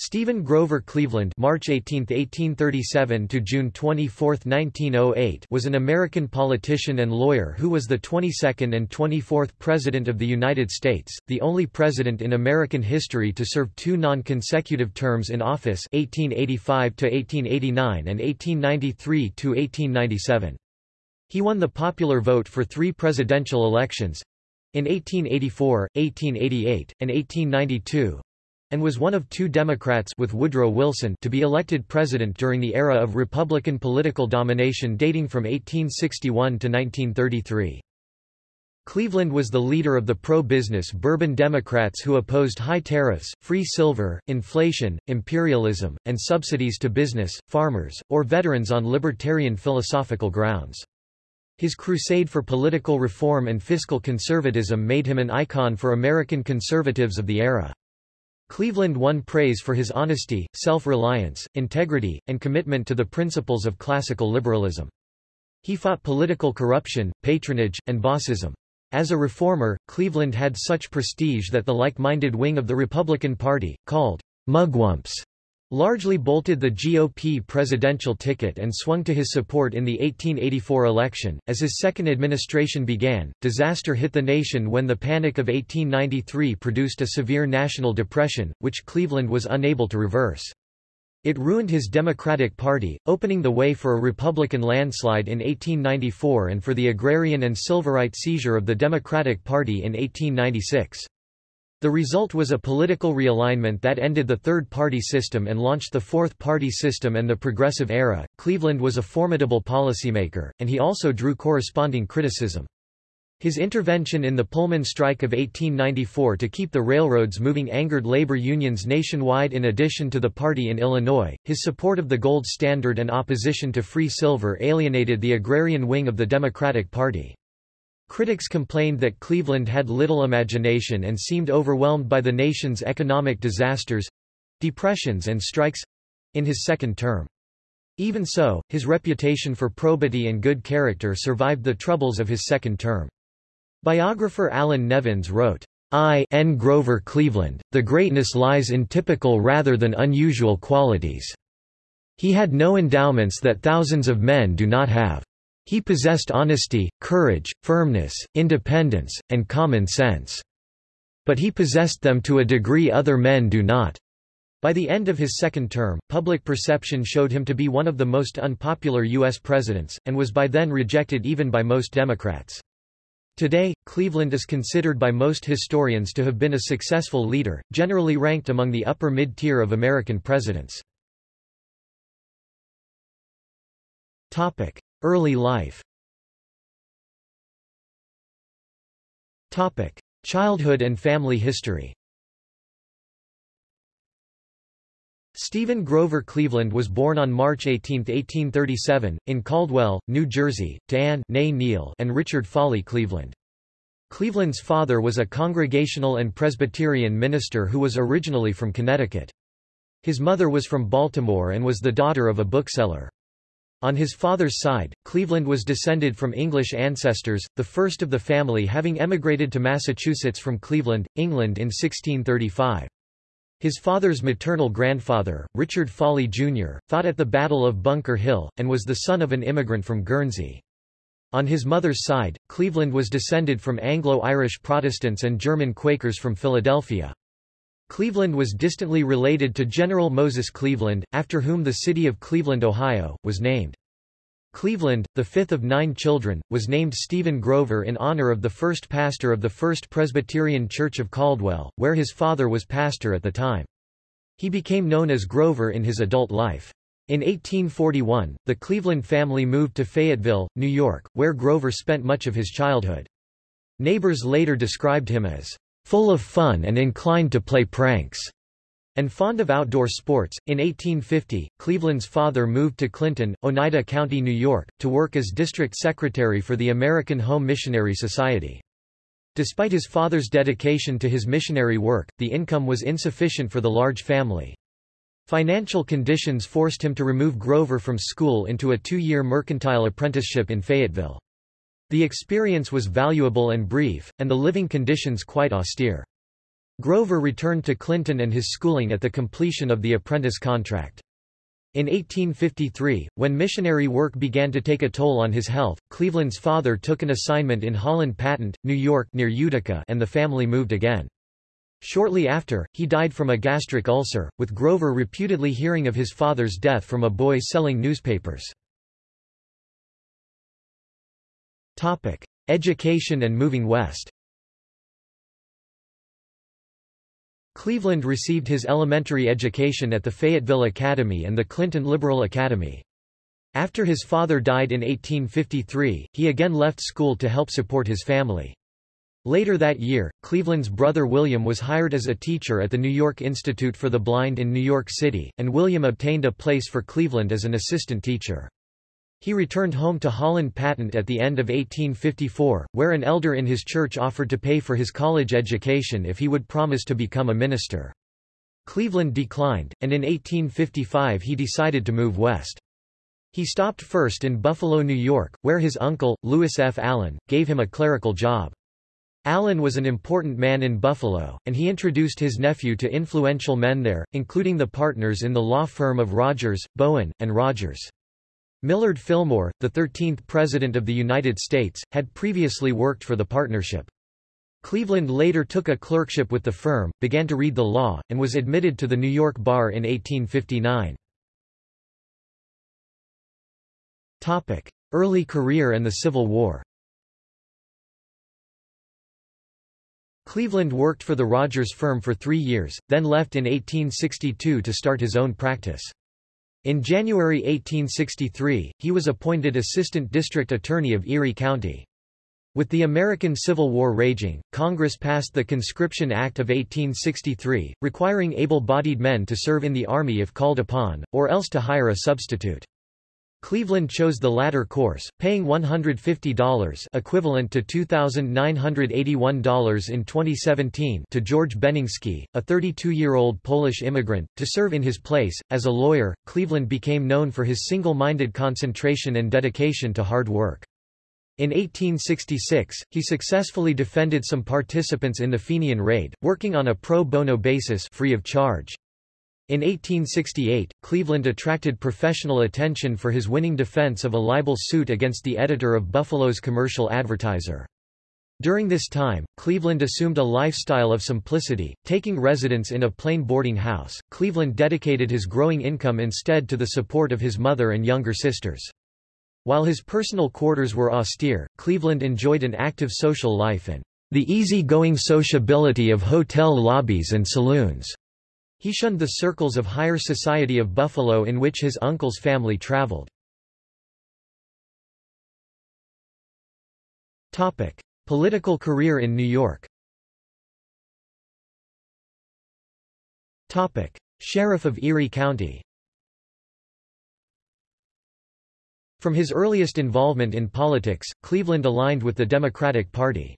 Stephen Grover Cleveland March 18, 1837 to June 24, 1908 was an American politician and lawyer who was the 22nd and 24th President of the United States, the only president in American history to serve two non-consecutive terms in office 1885 to 1889 and 1893 to 1897. He won the popular vote for three presidential elections in 1884, 1888, and 1892, and was one of two Democrats with Woodrow Wilson to be elected president during the era of Republican political domination dating from 1861 to 1933. Cleveland was the leader of the pro-business Bourbon Democrats who opposed high tariffs, free silver, inflation, imperialism, and subsidies to business, farmers, or veterans on libertarian philosophical grounds. His crusade for political reform and fiscal conservatism made him an icon for American conservatives of the era. Cleveland won praise for his honesty, self-reliance, integrity, and commitment to the principles of classical liberalism. He fought political corruption, patronage, and bossism. As a reformer, Cleveland had such prestige that the like-minded wing of the Republican Party, called mugwumps, largely bolted the GOP presidential ticket and swung to his support in the 1884 election. As his second administration began, disaster hit the nation when the Panic of 1893 produced a severe national depression, which Cleveland was unable to reverse. It ruined his Democratic Party, opening the way for a Republican landslide in 1894 and for the agrarian and Silverite seizure of the Democratic Party in 1896. The result was a political realignment that ended the third-party system and launched the fourth-party system and the progressive era. Cleveland was a formidable policymaker, and he also drew corresponding criticism. His intervention in the Pullman strike of 1894 to keep the railroads moving angered labor unions nationwide in addition to the party in Illinois. His support of the gold standard and opposition to free silver alienated the agrarian wing of the Democratic Party. Critics complained that Cleveland had little imagination and seemed overwhelmed by the nation's economic disasters—depressions and strikes—in his second term. Even so, his reputation for probity and good character survived the troubles of his second term. Biographer Allan Nevins wrote, I. N. Grover Cleveland, the greatness lies in typical rather than unusual qualities. He had no endowments that thousands of men do not have. He possessed honesty, courage, firmness, independence, and common sense. But he possessed them to a degree other men do not. By the end of his second term, public perception showed him to be one of the most unpopular U.S. presidents, and was by then rejected even by most Democrats. Today, Cleveland is considered by most historians to have been a successful leader, generally ranked among the upper mid-tier of American presidents. Early life Childhood and family history Stephen Grover Cleveland was born on March 18, 1837, in Caldwell, New Jersey, to Anne Neal and Richard Falley Cleveland. Cleveland's father was a Congregational and Presbyterian minister who was originally from Connecticut. His mother was from Baltimore and was the daughter of a bookseller. On his father's side, Cleveland was descended from English ancestors, the first of the family having emigrated to Massachusetts from Cleveland, England in 1635. His father's maternal grandfather, Richard Falley Jr., fought at the Battle of Bunker Hill, and was the son of an immigrant from Guernsey. On his mother's side, Cleveland was descended from Anglo-Irish Protestants and German Quakers from Philadelphia. Cleveland was distantly related to General Moses Cleaveland, after whom the city of Cleveland, Ohio, was named. Cleveland, the fifth of nine children, was named Stephen Grover in honor of the first pastor of the First Presbyterian Church of Caldwell, where his father was pastor at the time. He became known as Grover in his adult life. In 1841, the Cleveland family moved to Fayetteville, New York, where Grover spent much of his childhood. Neighbors later described him as full of fun and inclined to play pranks, and fond of outdoor sports. In 1850, Cleveland's father moved to Clinton, Oneida County, New York, to work as district secretary for the American Home Missionary Society. Despite his father's dedication to his missionary work, the income was insufficient for the large family. Financial conditions forced him to remove Grover from school into a two-year mercantile apprenticeship in Fayetteville. The experience was valuable and brief, and the living conditions quite austere. Grover returned to Clinton and his schooling at the completion of the apprentice contract. In 1853, when missionary work began to take a toll on his health, Cleveland's father took an assignment in Holland Patent, New York near Utica and the family moved again. Shortly after, he died from a gastric ulcer, with Grover reputedly hearing of his father's death from a boy selling newspapers. Education and moving west Cleveland received his elementary education at the Fayetteville Academy and the Clinton Liberal Academy. After his father died in 1853, he again left school to help support his family. Later that year, Cleveland's brother William was hired as a teacher at the New York Institute for the Blind in New York City, and William obtained a place for Cleveland as an assistant teacher. He returned home to Holland Patent at the end of 1854, where an elder in his church offered to pay for his college education if he would promise to become a minister. Cleveland declined, and in 1855 he decided to move west. He stopped first in Buffalo, New York, where his uncle, Lewis F. Allen, gave him a clerical job. Allen was an important man in Buffalo, and he introduced his nephew to influential men there, including the partners in the law firm of Rogers, Bowen, and Rogers. Millard Fillmore, the 13th President of the United States, had previously worked for the partnership. Cleveland later took a clerkship with the firm, began to read the law, and was admitted to the New York bar in 1859. Early career and the Civil War Cleveland worked for the Rogers firm for three years, then left in 1862 to start his own practice. In January 1863, he was appointed Assistant District Attorney of Erie County. With the American Civil War raging, Congress passed the Conscription Act of 1863, requiring able-bodied men to serve in the Army if called upon, or else to hire a substitute. Cleveland chose the latter course, paying $150 equivalent to $2,981 in 2017 to George Benninsky, a 32-year-old Polish immigrant, to serve in his place. As a lawyer, Cleveland became known for his single-minded concentration and dedication to hard work. In 1866, he successfully defended some participants in the Fenian raid, working on a pro bono basis free of charge. In 1868, Cleveland attracted professional attention for his winning defense of a libel suit against the editor of Buffalo's commercial advertiser. During this time, Cleveland assumed a lifestyle of simplicity, taking residence in a plain boarding house. Cleveland dedicated his growing income instead to the support of his mother and younger sisters. While his personal quarters were austere, Cleveland enjoyed an active social life and the easy-going sociability of hotel lobbies and saloons. He shunned the circles of higher society of Buffalo in which his uncle's family traveled. Political career in New York Sheriff of Erie County From his earliest involvement in politics, Cleveland aligned with the Democratic Party.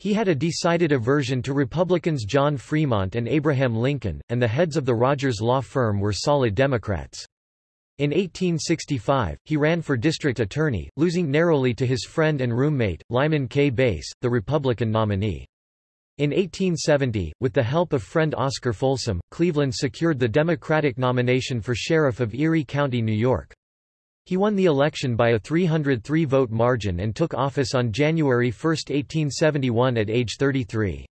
He had a decided aversion to Republicans John Fremont and Abraham Lincoln, and the heads of the Rogers law firm were solid Democrats. In 1865, he ran for district attorney, losing narrowly to his friend and roommate, Lyman K. Bass, the Republican nominee. In 1870, with the help of friend Oscar Folsom, Cleveland secured the Democratic nomination for sheriff of Erie County, New York. He won the election by a 303-vote margin and took office on January 1, 1871 at age 33.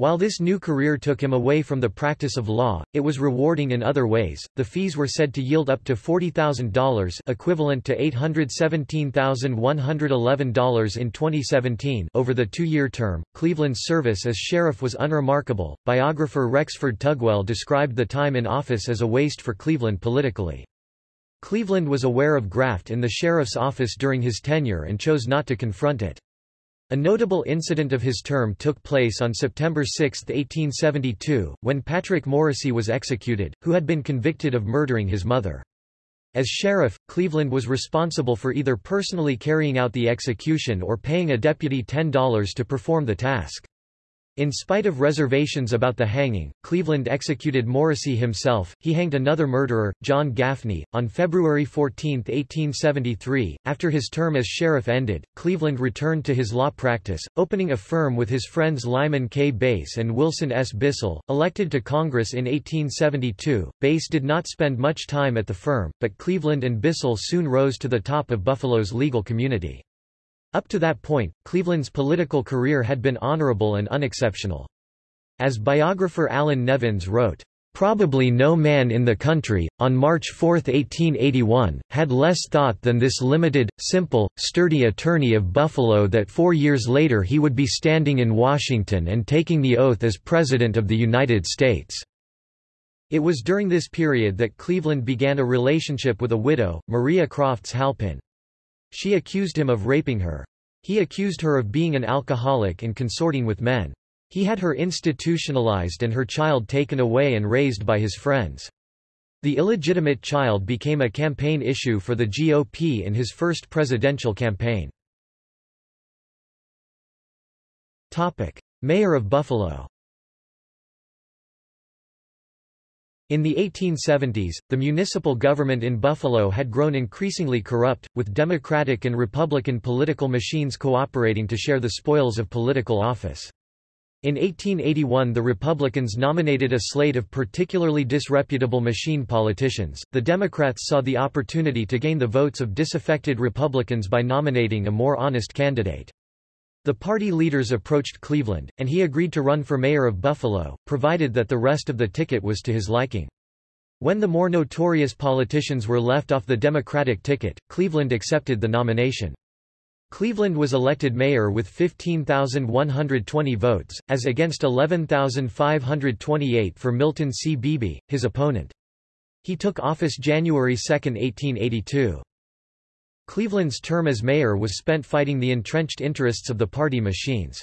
While this new career took him away from the practice of law, it was rewarding in other ways. The fees were said to yield up to $40,000 equivalent to $817,111 in 2017 over the two-year term. Cleveland's service as sheriff was unremarkable. Biographer Rexford Tugwell described the time in office as a waste for Cleveland politically. Cleveland was aware of graft in the sheriff's office during his tenure and chose not to confront it. A notable incident of his term took place on September 6, 1872, when Patrick Morrissey was executed, who had been convicted of murdering his mother. As sheriff, Cleveland was responsible for either personally carrying out the execution or paying a deputy $10 to perform the task. In spite of reservations about the hanging, Cleveland executed Morrissey himself. He hanged another murderer, John Gaffney, on February 14, 1873. After his term as sheriff ended, Cleveland returned to his law practice, opening a firm with his friends Lyman K. Bass and Wilson S. Bissell. Elected to Congress in 1872, Bass did not spend much time at the firm, but Cleveland and Bissell soon rose to the top of Buffalo's legal community. Up to that point, Cleveland's political career had been honorable and unexceptional. As biographer Allan Nevins wrote, Probably no man in the country, on March 4, 1881, had less thought than this limited, simple, sturdy attorney of Buffalo that four years later he would be standing in Washington and taking the oath as President of the United States. It was during this period that Cleveland began a relationship with a widow, Maria Crofts Halpin. She accused him of raping her. He accused her of being an alcoholic and consorting with men. He had her institutionalized and her child taken away and raised by his friends. The illegitimate child became a campaign issue for the GOP in his first presidential campaign. Topic. Mayor of Buffalo In the 1870s, the municipal government in Buffalo had grown increasingly corrupt, with Democratic and Republican political machines cooperating to share the spoils of political office. In 1881 the Republicans nominated a slate of particularly disreputable machine politicians, the Democrats saw the opportunity to gain the votes of disaffected Republicans by nominating a more honest candidate. The party leaders approached Cleveland, and he agreed to run for mayor of Buffalo, provided that the rest of the ticket was to his liking. When the more notorious politicians were left off the Democratic ticket, Cleveland accepted the nomination. Cleveland was elected mayor with 15,120 votes, as against 11,528 for Milton C. Beebe, his opponent. He took office January 2, 1882. Cleveland's term as mayor was spent fighting the entrenched interests of the party machines.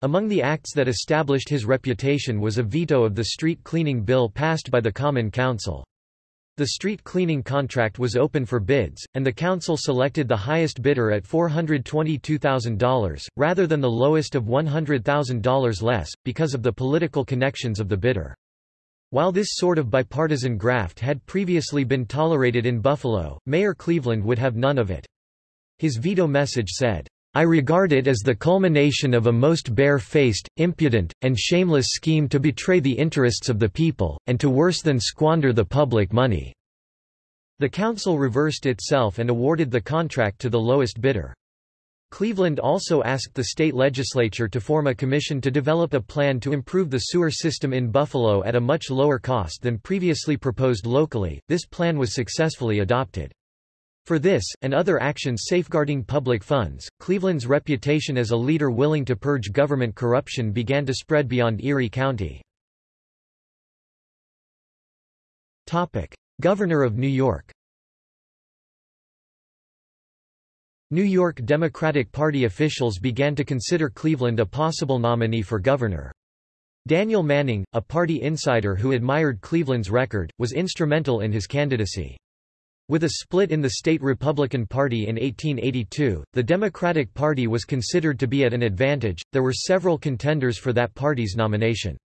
Among the acts that established his reputation was a veto of the street cleaning bill passed by the Common Council. The street cleaning contract was open for bids, and the council selected the highest bidder at $422,000, rather than the lowest of $100,000 less, because of the political connections of the bidder. While this sort of bipartisan graft had previously been tolerated in Buffalo, Mayor Cleveland would have none of it. His veto message said, I regard it as the culmination of a most bare-faced, impudent, and shameless scheme to betray the interests of the people, and to worse than squander the public money." The council reversed itself and awarded the contract to the lowest bidder. Cleveland also asked the state legislature to form a commission to develop a plan to improve the sewer system in Buffalo at a much lower cost than previously proposed locally. This plan was successfully adopted. For this, and other actions safeguarding public funds, Cleveland's reputation as a leader willing to purge government corruption began to spread beyond Erie County. Governor of New York New York Democratic Party officials began to consider Cleveland a possible nominee for governor. Daniel Manning, a party insider who admired Cleveland's record, was instrumental in his candidacy. With a split in the state Republican Party in 1882, the Democratic Party was considered to be at an advantage. There were several contenders for that party's nomination.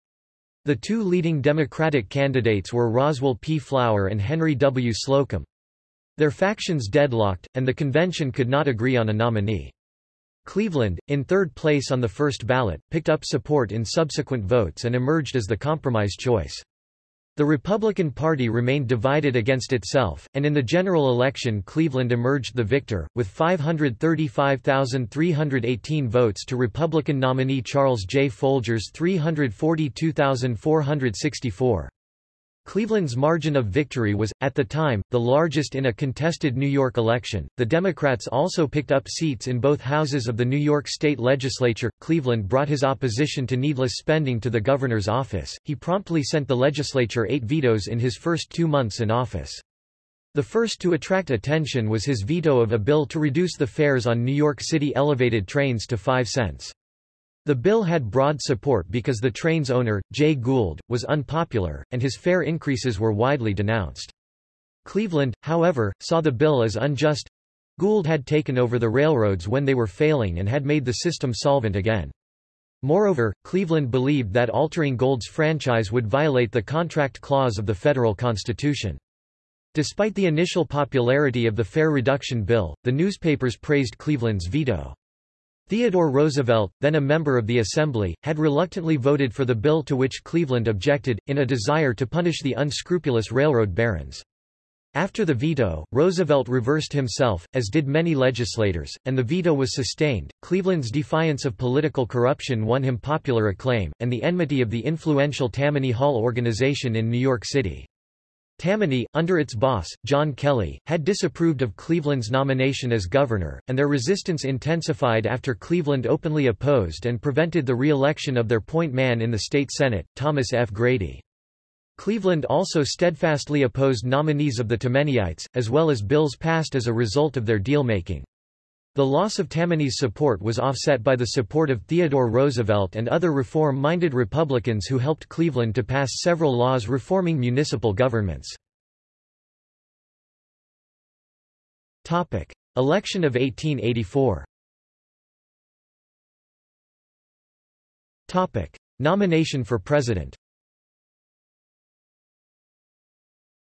The two leading Democratic candidates were Roswell P. Flower and Henry W. Slocum. Their factions deadlocked, and the convention could not agree on a nominee. Cleveland, in third place on the first ballot, picked up support in subsequent votes and emerged as the compromise choice. The Republican Party remained divided against itself, and in the general election Cleveland emerged the victor, with 535,318 votes to Republican nominee Charles J. Folger's 342,464. Cleveland's margin of victory was, at the time, the largest in a contested New York election. The Democrats also picked up seats in both houses of the New York State Legislature. Cleveland brought his opposition to needless spending to the governor's office. He promptly sent the legislature eight vetoes in his first two months in office. The first to attract attention was his veto of a bill to reduce the fares on New York City elevated trains to 5 cents. The bill had broad support because the train's owner, Jay Gould, was unpopular, and his fare increases were widely denounced. Cleveland, however, saw the bill as unjust. Gould had taken over the railroads when they were failing and had made the system solvent again. Moreover, Cleveland believed that altering Gould's franchise would violate the contract clause of the federal constitution. Despite the initial popularity of the Fare Reduction Bill, the newspapers praised Cleveland's veto. Theodore Roosevelt, then a member of the Assembly, had reluctantly voted for the bill to which Cleveland objected, in a desire to punish the unscrupulous railroad barons. After the veto, Roosevelt reversed himself, as did many legislators, and the veto was sustained. Cleveland's defiance of political corruption won him popular acclaim, and the enmity of the influential Tammany Hall organization in New York City. Tammany, under its boss, John Kelly, had disapproved of Cleveland's nomination as governor, and their resistance intensified after Cleveland openly opposed and prevented the re-election of their point man in the state Senate, Thomas F. Grady. Cleveland also steadfastly opposed nominees of the Tammanyites, as well as bills passed as a result of their deal-making. The loss of Tammany's support was offset by the support of Theodore Roosevelt and other reform-minded Republicans who helped Cleveland to pass several laws reforming municipal governments. Election of 1884 Nomination for president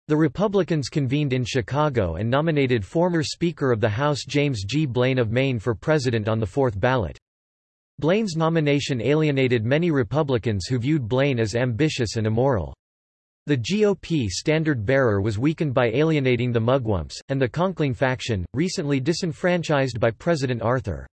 The Republicans convened in Chicago and nominated former Speaker of the House James G. Blaine of Maine for president on the fourth ballot. Blaine's nomination alienated many Republicans who viewed Blaine as ambitious and immoral. The GOP standard-bearer was weakened by alienating the Mugwumps, and the Conkling faction, recently disenfranchised by President Arthur.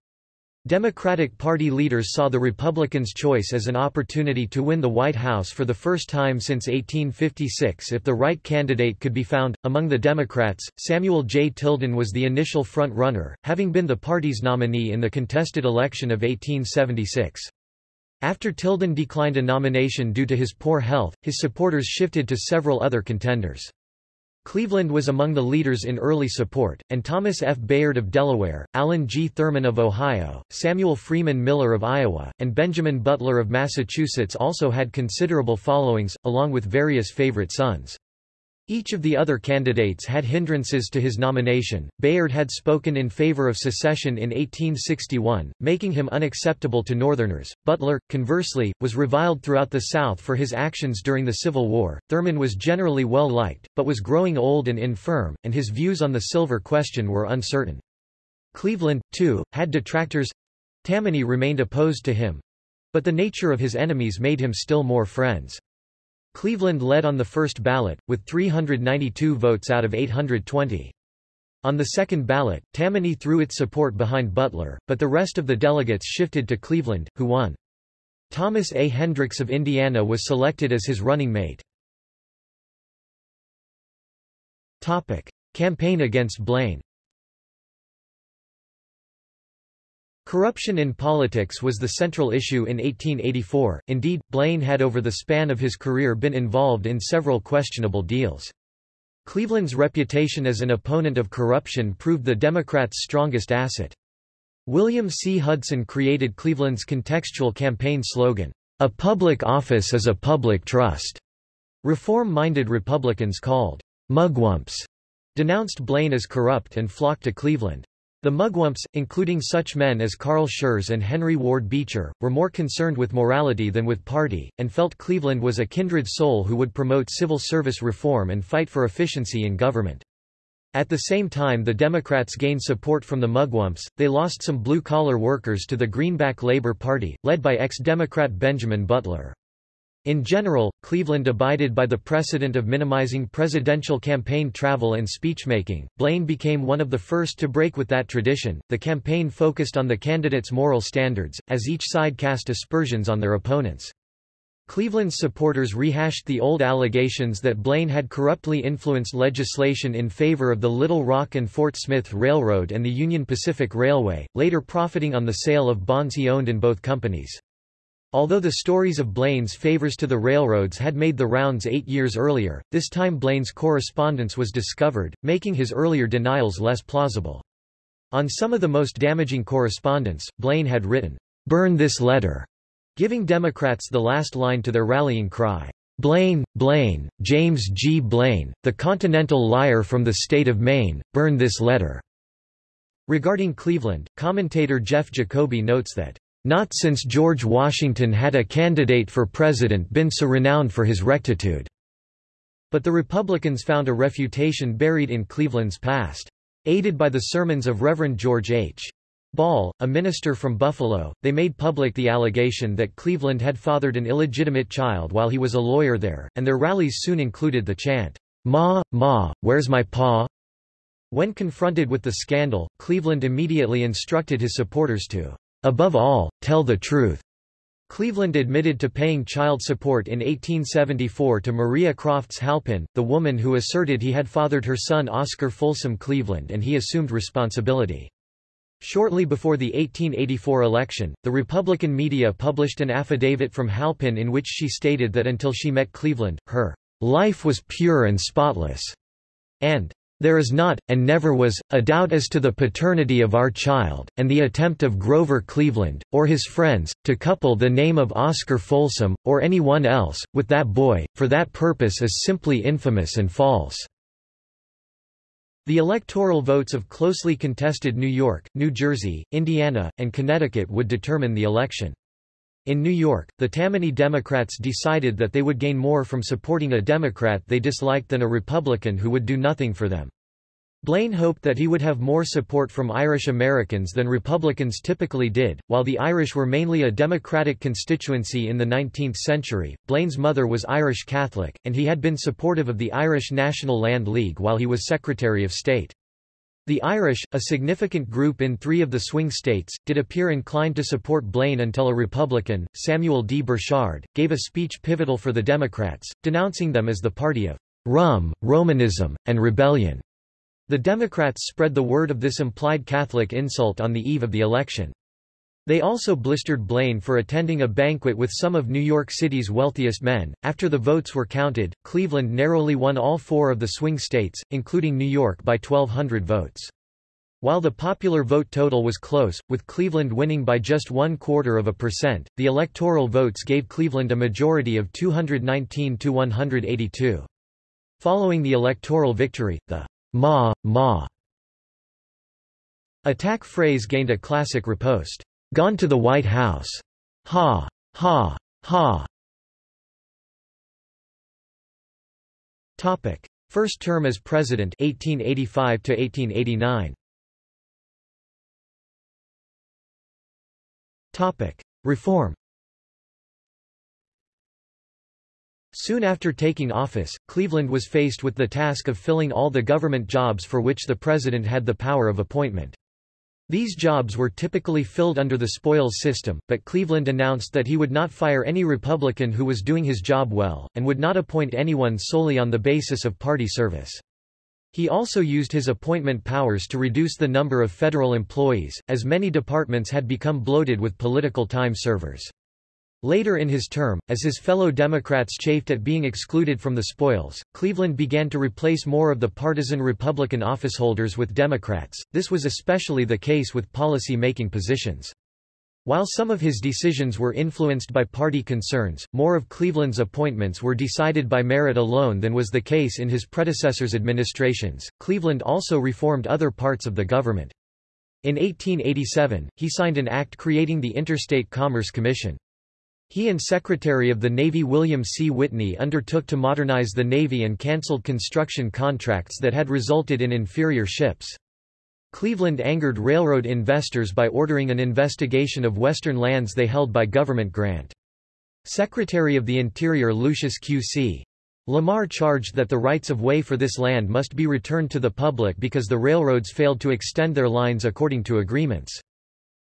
Democratic Party leaders saw the Republicans' choice as an opportunity to win the White House for the first time since 1856 if the right candidate could be found. Among the Democrats, Samuel J. Tilden was the initial front-runner, having been the party's nominee in the contested election of 1876. After Tilden declined a nomination due to his poor health, his supporters shifted to several other contenders. Cleveland was among the leaders in early support, and Thomas F. Bayard of Delaware, Allen G. Thurman of Ohio, Samuel Freeman Miller of Iowa, and Benjamin Butler of Massachusetts also had considerable followings, along with various favorite sons. Each of the other candidates had hindrances to his nomination. Bayard had spoken in favor of secession in 1861, making him unacceptable to Northerners. Butler, conversely, was reviled throughout the South for his actions during the Civil War. Thurman was generally well liked, but was growing old and infirm, and his views on the silver question were uncertain. Cleveland, too, had detractors. Tammany remained opposed to him, but the nature of his enemies made him still more friends. Cleveland led on the first ballot, with 392 votes out of 820. On the second ballot, Tammany threw its support behind Butler, but the rest of the delegates shifted to Cleveland, who won. Thomas A. Hendricks of Indiana was selected as his running mate. Campaign against Blaine Corruption in politics was the central issue in 1884, indeed, Blaine had over the span of his career been involved in several questionable deals. Cleveland's reputation as an opponent of corruption proved the Democrats' strongest asset. William C. Hudson created Cleveland's contextual campaign slogan, "'A public office is a public trust'". Reform-minded Republicans called "'mugwumps' denounced Blaine as corrupt and flocked to Cleveland. The Mugwumps, including such men as Carl Schurz and Henry Ward Beecher, were more concerned with morality than with party, and felt Cleveland was a kindred soul who would promote civil service reform and fight for efficiency in government. At the same time the Democrats gained support from the Mugwumps, they lost some blue-collar workers to the Greenback Labor Party, led by ex-Democrat Benjamin Butler. In general, Cleveland abided by the precedent of minimizing presidential campaign travel and speechmaking. Blaine became one of the first to break with that tradition. The campaign focused on the candidates' moral standards, as each side cast aspersions on their opponents. Cleveland's supporters rehashed the old allegations that Blaine had corruptly influenced legislation in favor of the Little Rock and Fort Smith Railroad and the Union Pacific Railway, later profiting on the sale of bonds he owned in both companies. Although the stories of Blaine's favors to the railroads had made the rounds eight years earlier, this time Blaine's correspondence was discovered, making his earlier denials less plausible. On some of the most damaging correspondence, Blaine had written, "'Burn this letter'", giving Democrats the last line to their rallying cry, "'Blaine, Blaine, James G. Blaine, the continental liar from the state of Maine, burn this letter'". Regarding Cleveland, commentator Jeff Jacoby notes that Not since George Washington had a candidate for president been so renowned for his rectitude." But the Republicans found a refutation buried in Cleveland's past. Aided by the sermons of Reverend George H. Ball, a minister from Buffalo, they made public the allegation that Cleveland had fathered an illegitimate child while he was a lawyer there, and their rallies soon included the chant, Ma, Ma, where's my pa? When confronted with the scandal, Cleveland immediately instructed his supporters to, above all, tell the truth. Cleveland admitted to paying child support in 1874 to Maria Crofts Halpin, the woman who asserted he had fathered her son Oscar Folsom Cleveland and he assumed responsibility. Shortly before the 1884 election, the Republican media published an affidavit from Halpin in which she stated that until she met Cleveland, her life was pure and spotless, and there is not, and never was, a doubt as to the paternity of our child, and the attempt of Grover Cleveland, or his friends, to couple the name of Oscar Folsom, or any one else, with that boy, for that purpose is simply infamous and false. The electoral votes of closely contested New York, New Jersey, Indiana, and Connecticut would determine the election. In New York, the Tammany Democrats decided that they would gain more from supporting a Democrat they disliked than a Republican who would do nothing for them. Blaine hoped that he would have more support from Irish Americans than Republicans typically did. While the Irish were mainly a Democratic constituency in the 19th century, Blaine's mother was Irish Catholic, and he had been supportive of the Irish National Land League while he was Secretary of State. The Irish, a significant group in three of the swing states, did appear inclined to support Blaine until a Republican, Samuel D. Burchard, gave a speech pivotal for the Democrats, denouncing them as the party of rum, Romanism, and rebellion. The Democrats spread the word of this implied Catholic insult on the eve of the election. They also blistered Blaine for attending a banquet with some of New York City's wealthiest men. After the votes were counted, Cleveland narrowly won all four of the swing states, including New York by 1,200 votes. While the popular vote total was close, with Cleveland winning by just one quarter of a percent, the electoral votes gave Cleveland a majority of 219 to 182. Following the electoral victory, the Ma, ma. Attack phrase gained a classic riposte. Gone to the White House. Ha, ha, ha. Topic. First term as president 1885 to 1889. Topic. Reform Soon after taking office, Cleveland was faced with the task of filling all the government jobs for which the president had the power of appointment. These jobs were typically filled under the spoils system, but Cleveland announced that he would not fire any Republican who was doing his job well, and would not appoint anyone solely on the basis of party service. He also used his appointment powers to reduce the number of federal employees, as many departments had become bloated with political time servers. Later in his term, as his fellow Democrats chafed at being excluded from the spoils, Cleveland began to replace more of the partisan Republican officeholders with Democrats. This was especially the case with policy-making positions. While some of his decisions were influenced by party concerns, more of Cleveland's appointments were decided by merit alone than was the case in his predecessor's administrations. Cleveland also reformed other parts of the government. In 1887, he signed an act creating the Interstate Commerce Commission. He and Secretary of the Navy William C. Whitney undertook to modernize the Navy and cancelled construction contracts that had resulted in inferior ships. Cleveland angered railroad investors by ordering an investigation of western lands they held by government grant. Secretary of the Interior Lucius Q.C. Lamar charged that the rights of way for this land must be returned to the public because the railroads failed to extend their lines according to agreements.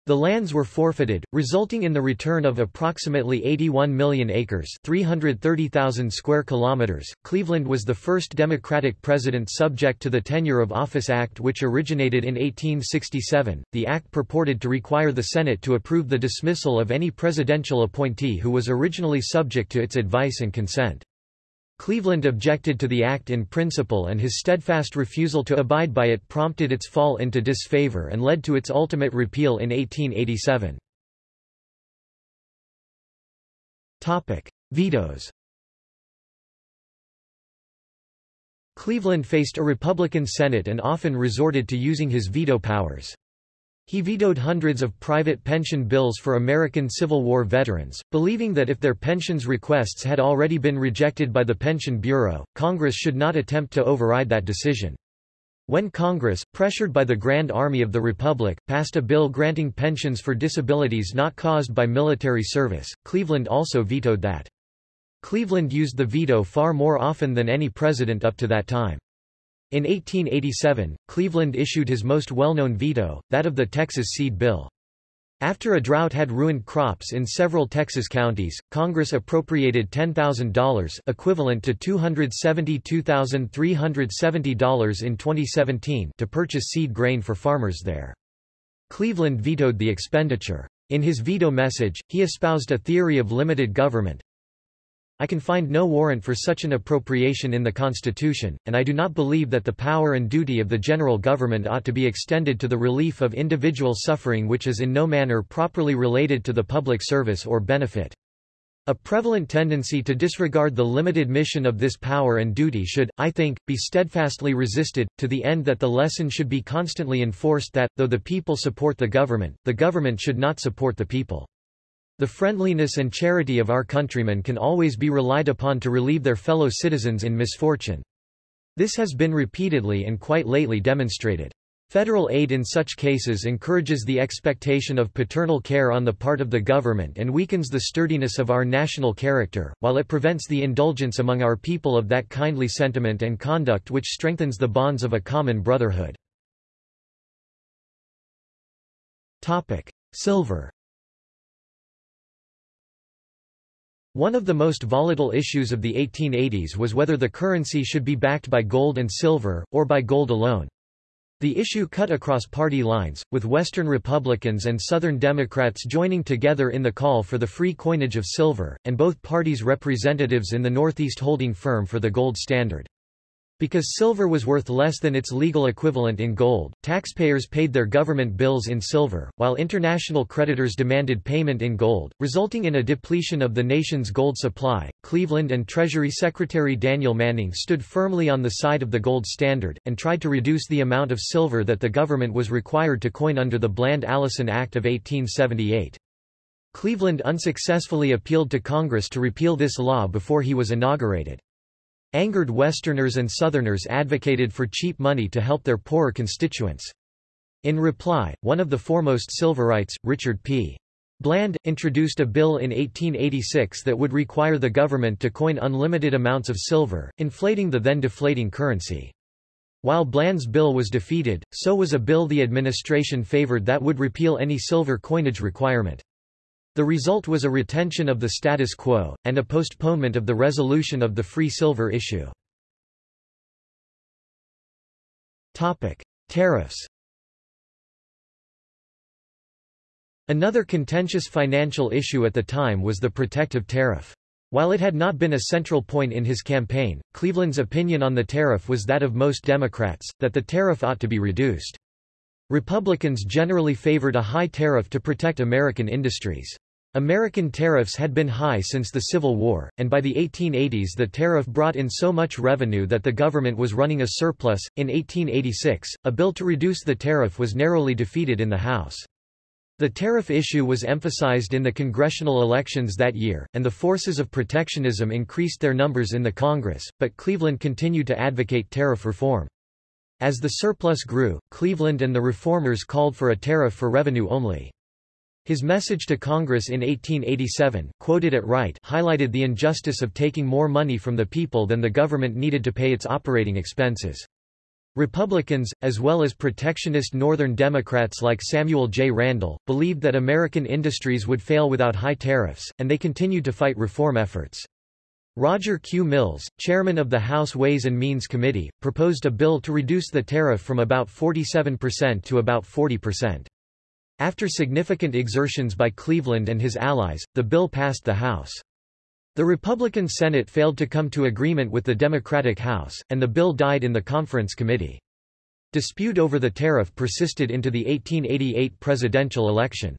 The lands were forfeited, resulting in the return of approximately 81 million acres, 330,000 square kilometers. Cleveland was the first Democratic president subject to the Tenure of Office Act which originated in 1867. The act purported to require the Senate to approve the dismissal of any presidential appointee who was originally subject to its advice and consent. Cleveland objected to the act in principle and his steadfast refusal to abide by it prompted its fall into disfavor and led to its ultimate repeal in 1887. Topic: Vetoes. Cleveland faced a Republican Senate and often resorted to using his veto powers. He vetoed hundreds of private pension bills for American Civil War veterans, believing that if their pensions requests had already been rejected by the Pension Bureau, Congress should not attempt to override that decision. When Congress, pressured by the Grand Army of the Republic, passed a bill granting pensions for disabilities not caused by military service, Cleveland also vetoed that. Cleveland used the veto far more often than any president up to that time. In 1887, Cleveland issued his most well-known veto, that of the Texas Seed Bill. After a drought had ruined crops in several Texas counties, Congress appropriated $10,000 equivalent to $272,370 in 2017 to purchase seed grain for farmers there. Cleveland vetoed the expenditure. In his veto message, he espoused a theory of limited government, I can find no warrant for such an appropriation in the Constitution, and I do not believe that the power and duty of the general government ought to be extended to the relief of individual suffering which is in no manner properly related to the public service or benefit. A prevalent tendency to disregard the limited mission of this power and duty should, I think, be steadfastly resisted, to the end that the lesson should be constantly enforced that, though the people support the government, the government should not support the people. The friendliness and charity of our countrymen can always be relied upon to relieve their fellow citizens in misfortune. This has been repeatedly and quite lately demonstrated. Federal aid in such cases encourages the expectation of paternal care on the part of the government and weakens the sturdiness of our national character, while it prevents the indulgence among our people of that kindly sentiment and conduct which strengthens the bonds of a common brotherhood. Silver One of the most volatile issues of the 1880s was whether the currency should be backed by gold and silver, or by gold alone. The issue cut across party lines, with Western Republicans and Southern Democrats joining together in the call for the free coinage of silver, and both parties' representatives in the Northeast holding firm for the gold standard. Because silver was worth less than its legal equivalent in gold, taxpayers paid their government bills in silver, while international creditors demanded payment in gold, resulting in a depletion of the nation's gold supply. Cleveland and Treasury Secretary Daniel Manning stood firmly on the side of the gold standard, and tried to reduce the amount of silver that the government was required to coin under the Bland-Allison Act of 1878. Cleveland unsuccessfully appealed to Congress to repeal this law before he was inaugurated. Angered Westerners and Southerners advocated for cheap money to help their poorer constituents. In reply, one of the foremost Silverites, Richard P. Bland, introduced a bill in 1886 that would require the government to coin unlimited amounts of silver, inflating the then deflating currency. While Bland's bill was defeated, so was a bill the administration favored that would repeal any silver coinage requirement. The result was a retention of the status quo, and a postponement of the resolution of the free silver issue. Tariffs Another contentious financial issue at the time was the protective tariff. While it had not been a central point in his campaign, Cleveland's opinion on the tariff was that of most Democrats, that the tariff ought to be reduced. Republicans generally favored a high tariff to protect American industries. American tariffs had been high since the Civil War, and by the 1880s the tariff brought in so much revenue that the government was running a surplus. In 1886, a bill to reduce the tariff was narrowly defeated in the House. The tariff issue was emphasized in the congressional elections that year, and the forces of protectionism increased their numbers in the Congress, but Cleveland continued to advocate tariff reform. As the surplus grew, Cleveland and the reformers called for a tariff for revenue only. His message to Congress in 1887, quoted at Wright, highlighted the injustice of taking more money from the people than the government needed to pay its operating expenses. Republicans, as well as protectionist Northern Democrats like Samuel J. Randall, believed that American industries would fail without high tariffs, and they continued to fight reform efforts. Roger Q. Mills, chairman of the House Ways and Means Committee, proposed a bill to reduce the tariff from about 47% to about 40%. After significant exertions by Cleveland and his allies, the bill passed the House. The Republican Senate failed to come to agreement with the Democratic House, and the bill died in the conference committee. Dispute over the tariff persisted into the 1888 presidential election.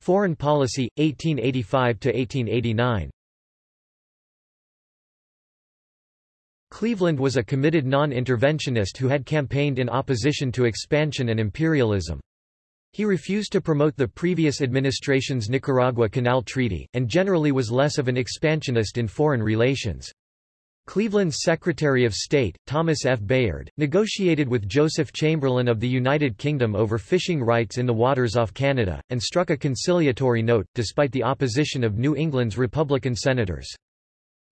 Foreign policy, 1885–1889 Cleveland was a committed non-interventionist who had campaigned in opposition to expansion and imperialism. He refused to promote the previous administration's Nicaragua Canal Treaty, and generally was less of an expansionist in foreign relations. Cleveland's Secretary of State, Thomas F. Bayard, negotiated with Joseph Chamberlain of the United Kingdom over fishing rights in the waters off Canada, and struck a conciliatory note, despite the opposition of New England's Republican senators.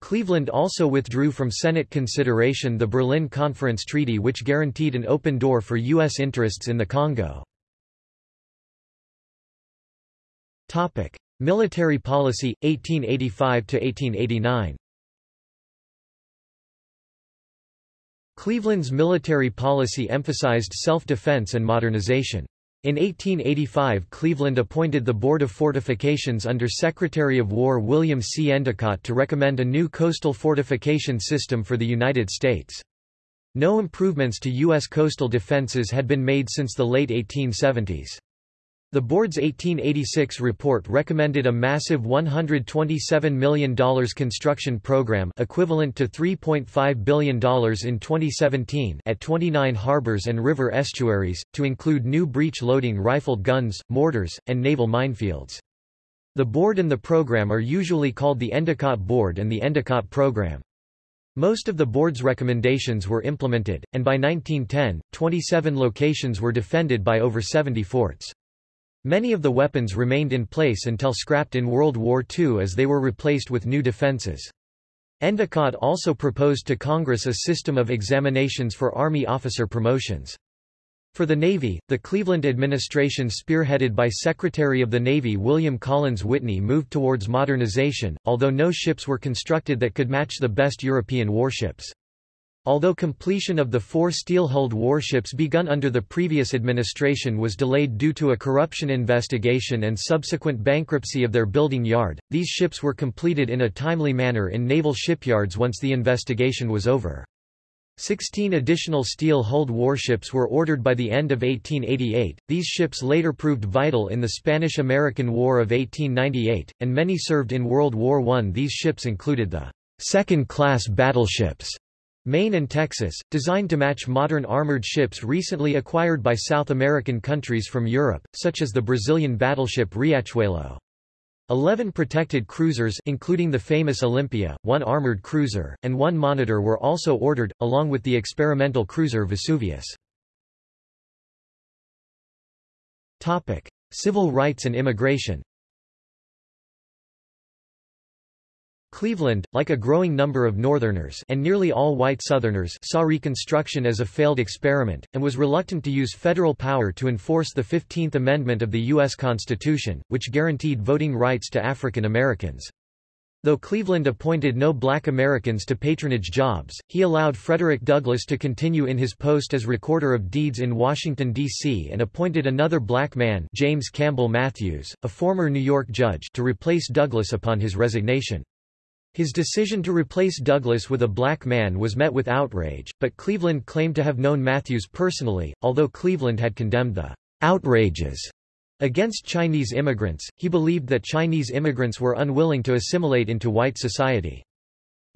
Cleveland also withdrew from Senate consideration the Berlin Conference Treaty which guaranteed an open door for U.S. interests in the Congo. Military policy, 1885–1889 Cleveland's military policy emphasized self-defense and modernization. In 1885 Cleveland appointed the Board of Fortifications under Secretary of War William C. Endicott to recommend a new coastal fortification system for the United States. No improvements to U.S. coastal defenses had been made since the late 1870s. The board's 1886 report recommended a massive $127 million construction program equivalent to $3.5 billion in 2017 at 29 harbors and river estuaries, to include new breech-loading rifled guns, mortars, and naval minefields. The board and the program are usually called the Endicott Board and the Endicott Program. Most of the board's recommendations were implemented, and by 1910, 27 locations were defended by over 70 forts. Many of the weapons remained in place until scrapped in World War II as they were replaced with new defenses. Endicott also proposed to Congress a system of examinations for Army officer promotions. For the Navy, the Cleveland administration spearheaded by Secretary of the Navy William Collins Whitney moved towards modernization, although no ships were constructed that could match the best European warships. Although completion of the four steel-hulled warships begun under the previous administration was delayed due to a corruption investigation and subsequent bankruptcy of their building yard, these ships were completed in a timely manner in naval shipyards once the investigation was over. Sixteen additional steel-hulled warships were ordered by the end of 1888. These ships later proved vital in the Spanish-American War of 1898, and many served in World War I. These ships included the second-class battleships Maine and Texas, designed to match modern armored ships recently acquired by South American countries from Europe, such as the Brazilian battleship Riachuelo. Eleven protected cruisers including the famous Olympia, one armored cruiser, and one monitor were also ordered, along with the experimental cruiser Vesuvius. Civil rights and immigration Cleveland, like a growing number of Northerners and nearly all white Southerners saw Reconstruction as a failed experiment, and was reluctant to use federal power to enforce the Fifteenth Amendment of the U.S. Constitution, which guaranteed voting rights to African Americans. Though Cleveland appointed no black Americans to patronage jobs, he allowed Frederick Douglass to continue in his post as Recorder of Deeds in Washington, D.C. and appointed another black man James Campbell Matthews, a former New York judge to replace Douglass upon his resignation. His decision to replace Douglass with a black man was met with outrage, but Cleveland claimed to have known Matthews personally, although Cleveland had condemned the outrages against Chinese immigrants, he believed that Chinese immigrants were unwilling to assimilate into white society.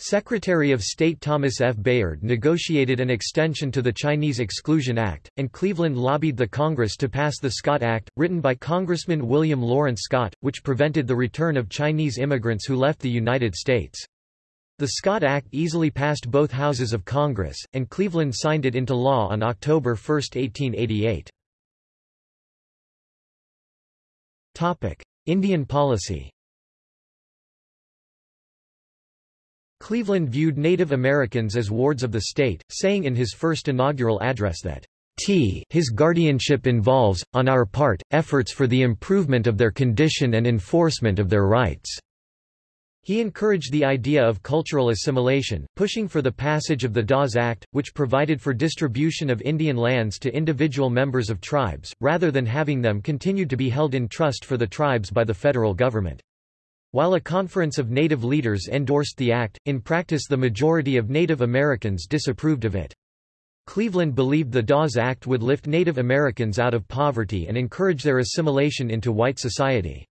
Secretary of State Thomas F. Bayard negotiated an extension to the Chinese Exclusion Act, and Cleveland lobbied the Congress to pass the Scott Act, written by Congressman William Lawrence Scott, which prevented the return of Chinese immigrants who left the United States. The Scott Act easily passed both houses of Congress, and Cleveland signed it into law on October 1, 1888. Indian policy Cleveland viewed Native Americans as wards of the state, saying in his first inaugural address that T his guardianship involves, on our part, efforts for the improvement of their condition and enforcement of their rights. He encouraged the idea of cultural assimilation, pushing for the passage of the Dawes Act, which provided for distribution of Indian lands to individual members of tribes, rather than having them continued to be held in trust for the tribes by the federal government. While a conference of Native leaders endorsed the act, in practice the majority of Native Americans disapproved of it. Cleveland believed the Dawes Act would lift Native Americans out of poverty and encourage their assimilation into white society.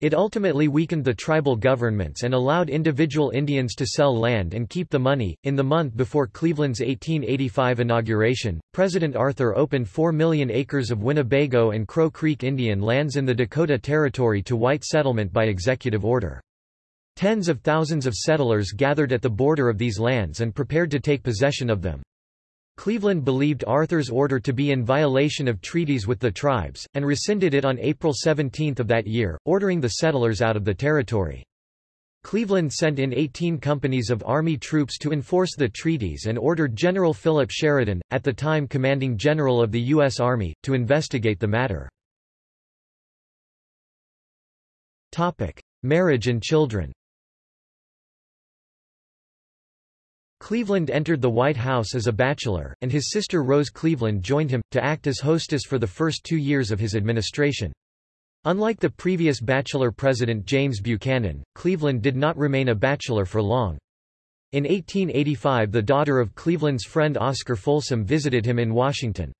It ultimately weakened the tribal governments and allowed individual Indians to sell land and keep the money. In the month before Cleveland's 1885 inauguration, President Arthur opened 4 million acres of Winnebago and Crow Creek Indian lands in the Dakota Territory to white settlement by executive order. Tens of thousands of settlers gathered at the border of these lands and prepared to take possession of them. Cleveland believed Arthur's order to be in violation of treaties with the tribes, and rescinded it on April 17 of that year, ordering the settlers out of the territory. Cleveland sent in 18 companies of Army troops to enforce the treaties and ordered General Philip Sheridan, at the time commanding general of the U.S. Army, to investigate the matter. Marriage and children Cleveland entered the White House as a bachelor, and his sister Rose Cleveland joined him, to act as hostess for the first two years of his administration. Unlike the previous bachelor president James Buchanan, Cleveland did not remain a bachelor for long. In 1885 the daughter of Cleveland's friend Oscar Folsom visited him in Washington.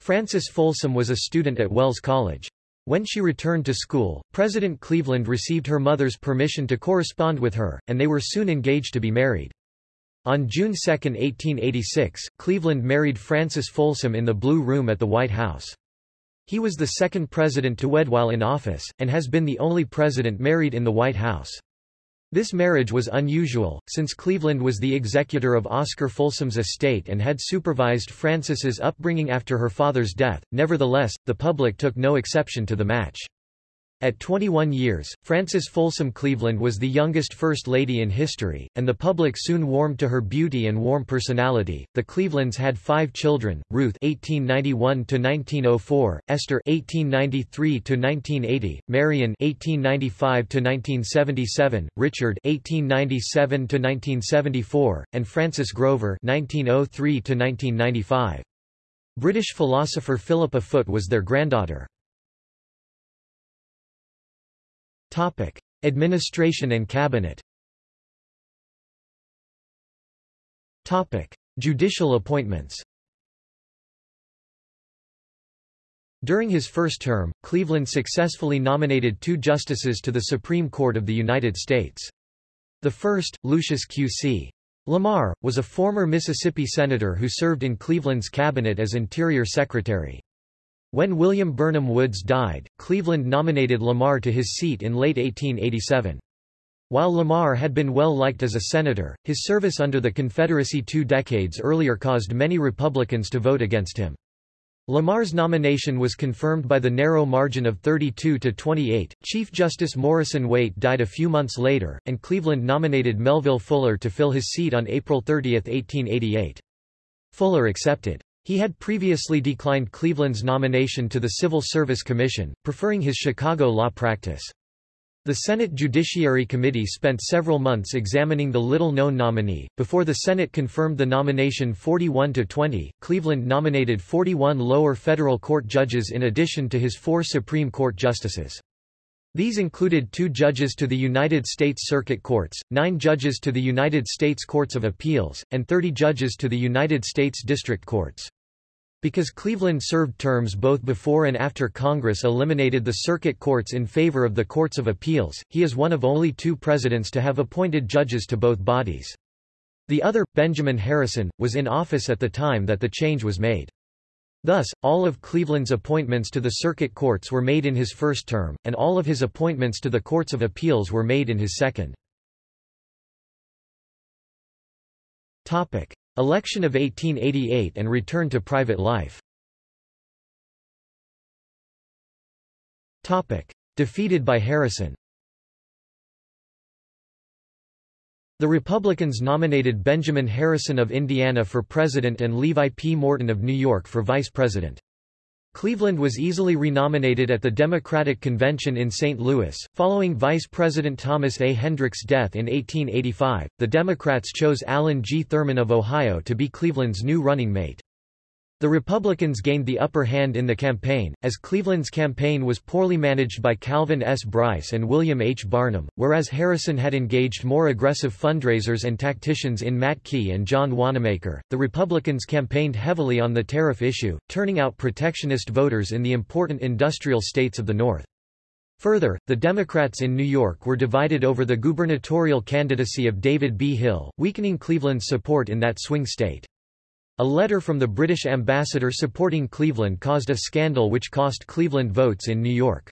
Frances Folsom was a student at Wells College. When she returned to school, President Cleveland received her mother's permission to correspond with her, and they were soon engaged to be married. On June 2, 1886, Cleveland married Frances Folsom in the Blue Room at the White House. He was the second president to wed while in office, and has been the only president married in the White House. This marriage was unusual, since Cleveland was the executor of Oscar Folsom's estate and had supervised Frances's upbringing after her father's death. Nevertheless, the public took no exception to the match. At 21 years, Frances Folsom Cleveland was the youngest First Lady in history, and the public soon warmed to her beauty and warm personality. The Clevelands had five children: Ruth (1891–1904), Esther (1893–1980), Marion (1895–1977), Richard (1897–1974), and Francis Grover (1903–1995). British philosopher Philippa Foot was their granddaughter. Topic: Administration and Cabinet. Topic: Judicial appointments. During his first term, Cleveland successfully nominated two justices to the Supreme Court of the United States. The first, Lucius Q.C. Lamar, was a former Mississippi senator who served in Cleveland's cabinet as Interior Secretary. When William Burnham Woods died, Cleveland nominated Lamar to his seat in late 1887. While Lamar had been well liked as a senator, his service under the Confederacy two decades earlier caused many Republicans to vote against him. Lamar's nomination was confirmed by the narrow margin of 32 to 28. Chief Justice Morrison Waite died a few months later, and Cleveland nominated Melville Fuller to fill his seat on April 30, 1888. Fuller accepted. He had previously declined Cleveland's nomination to the Civil Service Commission, preferring his Chicago law practice. The Senate Judiciary Committee spent several months examining the little-known nominee. Before the Senate confirmed the nomination 41 to 20, Cleveland nominated 41 lower federal court judges in addition to his four Supreme Court justices. These included two judges to the United States Circuit Courts, nine judges to the United States Courts of Appeals, and 30 judges to the United States District Courts. Because Cleveland served terms both before and after Congress eliminated the circuit courts in favor of the Courts of Appeals, he is one of only two presidents to have appointed judges to both bodies. The other, Benjamin Harrison, was in office at the time that the change was made. Thus, all of Cleveland's appointments to the circuit courts were made in his first term, and all of his appointments to the courts of appeals were made in his second. Topic. Election of 1888 and return to private life Topic. Defeated by Harrison The Republicans nominated Benjamin Harrison of Indiana for president and Levi P. Morton of New York for vice president. Cleveland was easily renominated at the Democratic Convention in St. Louis. Following Vice President Thomas A. Hendricks' death in 1885, the Democrats chose Allen G. Thurman of Ohio to be Cleveland's new running mate. The Republicans gained the upper hand in the campaign, as Cleveland's campaign was poorly managed by Calvin S. Brice and William H. Barnum, whereas Harrison had engaged more aggressive fundraisers and tacticians in Matt Quay and John Wanamaker. The Republicans campaigned heavily on the tariff issue, turning out protectionist voters in the important industrial states of the North. Further, the Democrats in New York were divided over the gubernatorial candidacy of David B. Hill, weakening Cleveland's support in that swing state. A letter from the British ambassador supporting Cleveland caused a scandal which cost Cleveland votes in New York.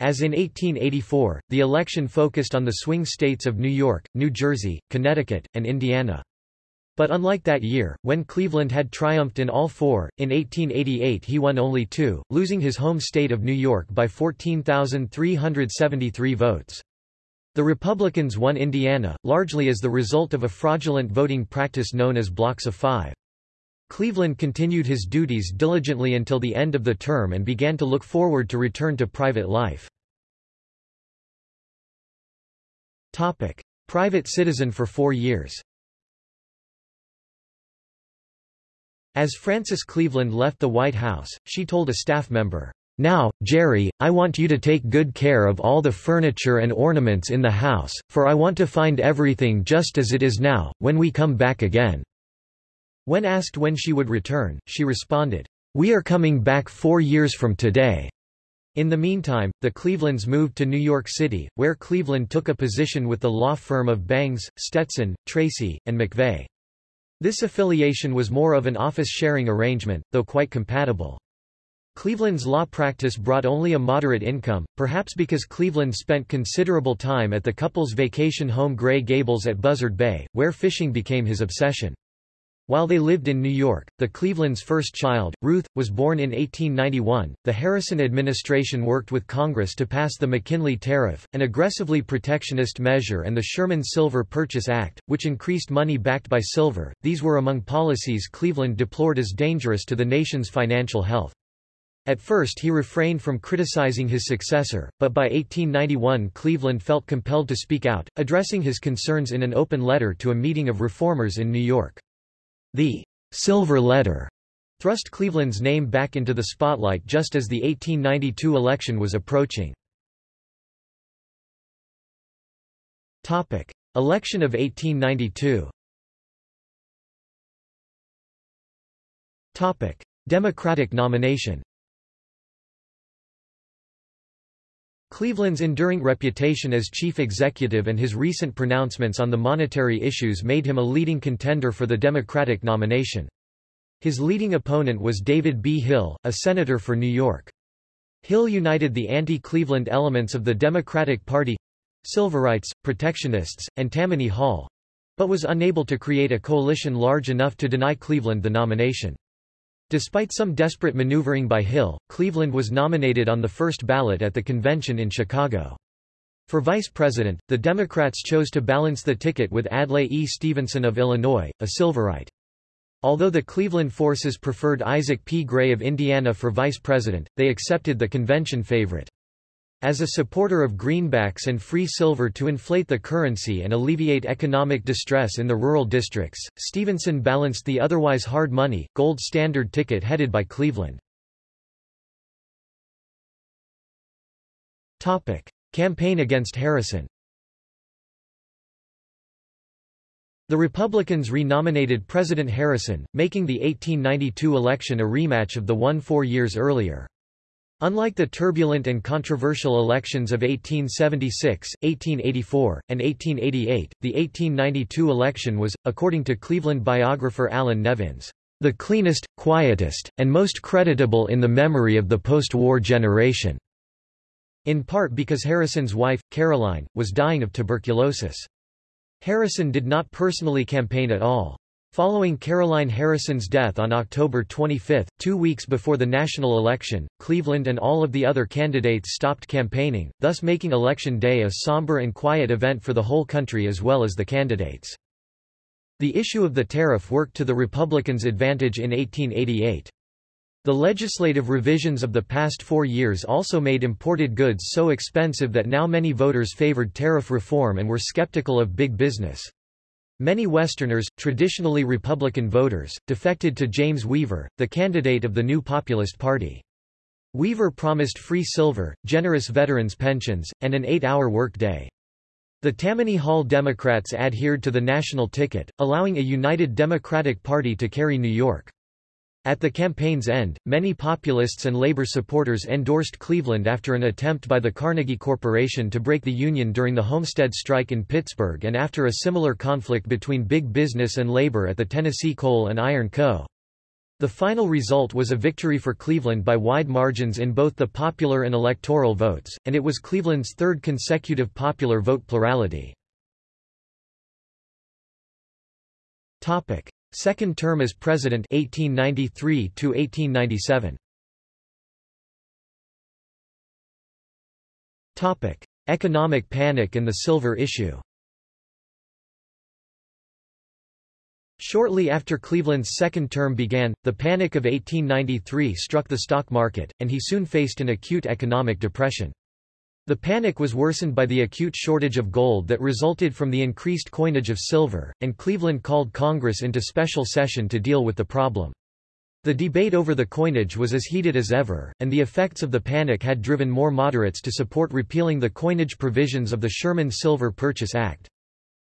As in 1884, the election focused on the swing states of New York, New Jersey, Connecticut, and Indiana. But unlike that year, when Cleveland had triumphed in all four, in 1888 he won only two, losing his home state of New York by 14,373 votes. The Republicans won Indiana, largely as the result of a fraudulent voting practice known as blocks of five. Cleveland continued his duties diligently until the end of the term and began to look forward to return to private life. Topic. Private citizen for four years As Frances Cleveland left the White House, she told a staff member, Now, Jerry, I want you to take good care of all the furniture and ornaments in the house, for I want to find everything just as it is now, when we come back again." When asked when she would return, she responded, We are coming back four years from today. In the meantime, the Clevelands moved to New York City, where Cleveland took a position with the law firm of Bangs, Stetson, Tracy, and MacVeagh. This affiliation was more of an office-sharing arrangement, though quite compatible. Cleveland's law practice brought only a moderate income, perhaps because Cleveland spent considerable time at the couple's vacation home Gray Gables at Buzzard Bay, where fishing became his obsession. While they lived in New York, the Cleveland's first child, Ruth, was born in 1891. The Harrison administration worked with Congress to pass the McKinley Tariff, an aggressively protectionist measure, and the Sherman Silver Purchase Act, which increased money backed by silver. These were among policies Cleveland deplored as dangerous to the nation's financial health. At first he refrained from criticizing his successor, but by 1891 Cleveland felt compelled to speak out, addressing his concerns in an open letter to a meeting of reformers in New York. The Silver Letter thrust Cleveland's name back into the spotlight just as the 1892 election was approaching. Topic: Election of 1892. Topic: Democratic nomination. Cleveland's enduring reputation as chief executive and his recent pronouncements on the monetary issues made him a leading contender for the Democratic nomination. His leading opponent was David B. Hill, a senator for New York. Hill united the anti-Cleveland elements of the Democratic Party—Silverites, Protectionists, and Tammany Hall—but was unable to create a coalition large enough to deny Cleveland the nomination. Despite some desperate maneuvering by Hill, Cleveland was nominated on the first ballot at the convention in Chicago. For vice president, the Democrats chose to balance the ticket with Adlai E. Stevenson of Illinois, a Silverite. Although the Cleveland forces preferred Isaac P. Gray of Indiana for vice president, they accepted the convention favorite. As a supporter of greenbacks and free silver to inflate the currency and alleviate economic distress in the rural districts, Stevenson balanced the otherwise hard money, gold standard ticket headed by Cleveland. Topic. Campaign against Harrison The Republicans renominated President Harrison, making the 1892 election a rematch of the one four years earlier. Unlike the turbulent and controversial elections of 1876, 1884, and 1888, the 1892 election was, according to Cleveland biographer Allan Nevins, the cleanest, quietest, and most creditable in the memory of the post-war generation, in part because Harrison's wife, Caroline, was dying of tuberculosis. Harrison did not personally campaign at all. Following Caroline Harrison's death on October 25, two weeks before the national election, Cleveland and all of the other candidates stopped campaigning, thus making Election Day a somber and quiet event for the whole country as well as the candidates. The issue of the tariff worked to the Republicans' advantage in 1888. The legislative revisions of the past four years also made imported goods so expensive that now many voters favored tariff reform and were skeptical of big business. Many Westerners, traditionally Republican voters, defected to James Weaver, the candidate of the new Populist Party. Weaver promised free silver, generous veterans' pensions, and an eight-hour workday. The Tammany Hall Democrats adhered to the national ticket, allowing a united Democratic Party to carry New York. At the campaign's end, many populists and labor supporters endorsed Cleveland after an attempt by the Carnegie Corporation to break the Union during the Homestead strike in Pittsburgh and after a similar conflict between big business and labor at the Tennessee Coal and Iron Co. The final result was a victory for Cleveland by wide margins in both the popular and electoral votes, and it was Cleveland's third consecutive popular vote plurality. Second term as president 1893 to 1897. Topic: Economic panic and the silver issue. Shortly after Cleveland's second term began, the Panic of 1893 struck the stock market, and he soon faced an acute economic depression. The panic was worsened by the acute shortage of gold that resulted from the increased coinage of silver, and Cleveland called Congress into special session to deal with the problem. The debate over the coinage was as heated as ever, and the effects of the panic had driven more moderates to support repealing the coinage provisions of the Sherman Silver Purchase Act.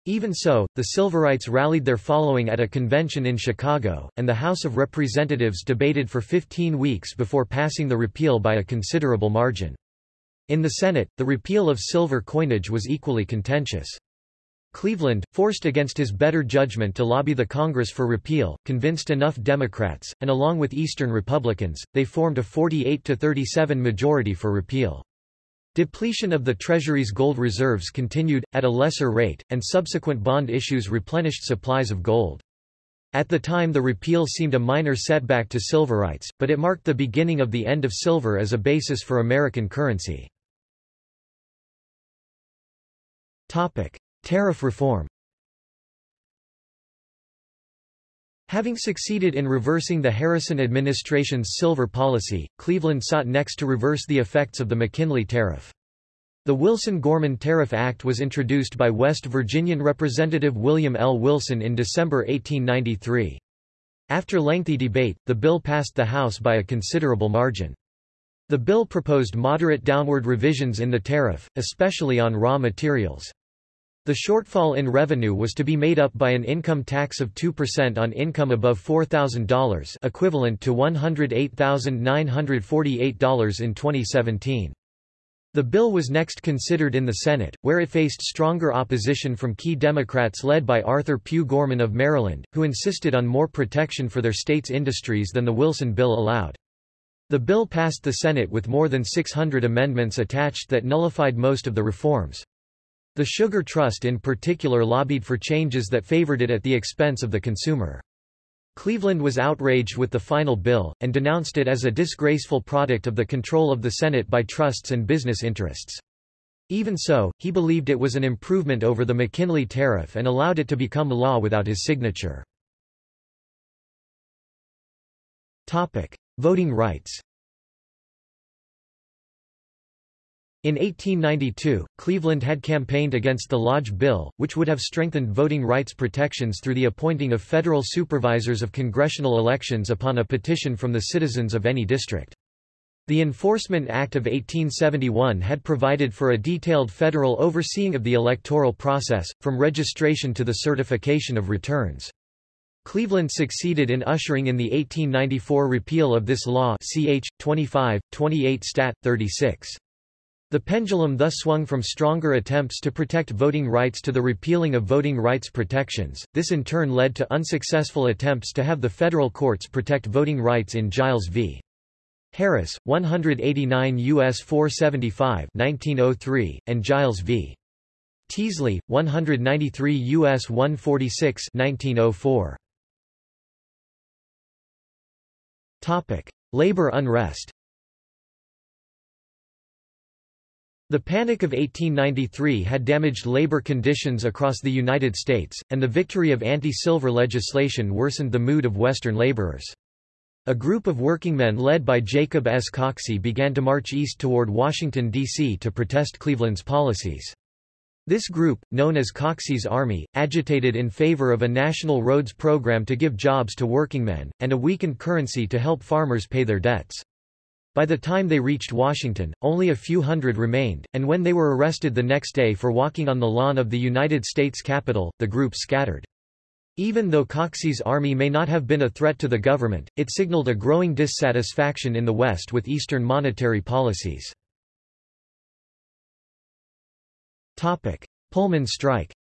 Even so, the Silverites rallied their following at a convention in Chicago, and the House of Representatives debated for 15 weeks before passing the repeal by a considerable margin. In the Senate, the repeal of silver coinage was equally contentious. Cleveland, forced against his better judgment to lobby the Congress for repeal, convinced enough Democrats, and along with Eastern Republicans, they formed a 48-37 majority for repeal. Depletion of the Treasury's gold reserves continued, at a lesser rate, and subsequent bond issues replenished supplies of gold. At the time the repeal seemed a minor setback to silverites, but it marked the beginning of the end of silver as a basis for American currency. Topic: Tariff reform. Having succeeded in reversing the Harrison administration's silver policy, Cleveland sought next to reverse the effects of the McKinley Tariff. The Wilson-Gorman Tariff Act was introduced by West Virginian Representative William L. Wilson in December 1893. After lengthy debate, the bill passed the House by a considerable margin. The bill proposed moderate downward revisions in the tariff, especially on raw materials. The shortfall in revenue was to be made up by an income tax of 2% on income above $4,000 equivalent to $108,948 in 2017. The bill was next considered in the Senate, where it faced stronger opposition from key Democrats led by Arthur Pugh Gorman of Maryland, who insisted on more protection for their state's industries than the Wilson bill allowed. The bill passed the Senate with more than 600 amendments attached that nullified most of the reforms. The Sugar Trust in particular lobbied for changes that favored it at the expense of the consumer. Cleveland was outraged with the final bill, and denounced it as a disgraceful product of the control of the Senate by trusts and business interests. Even so, he believed it was an improvement over the McKinley tariff and allowed it to become law without his signature. Voting rights In 1892, Cleveland had campaigned against the Lodge Bill, which would have strengthened voting rights protections through the appointing of federal supervisors of congressional elections upon a petition from the citizens of any district. The Enforcement Act of 1871 had provided for a detailed federal overseeing of the electoral process, from registration to the certification of returns. Cleveland succeeded in ushering in the 1894 repeal of this law ch. 25, 28 Stat. 36. The pendulum thus swung from stronger attempts to protect voting rights to the repealing of voting rights protections. This in turn led to unsuccessful attempts to have the federal courts protect voting rights in Giles v. Harris, 189 U.S. 475 1903, and Giles v. Teasley, 193 U.S. 146 1904. Topic: Labor unrest. The Panic of 1893 had damaged labor conditions across the United States, and the victory of anti-silver legislation worsened the mood of Western laborers. A group of workingmen led by Jacob S. Coxey began to march east toward Washington, D.C. to protest Cleveland's policies. This group, known as Coxey's Army, agitated in favor of a national roads program to give jobs to workingmen, and a weakened currency to help farmers pay their debts. By the time they reached Washington, only a few hundred remained, and when they were arrested the next day for walking on the lawn of the United States Capitol, the group scattered. Even though Coxey's army may not have been a threat to the government, it signaled a growing dissatisfaction in the West with Eastern monetary policies. Pullman strike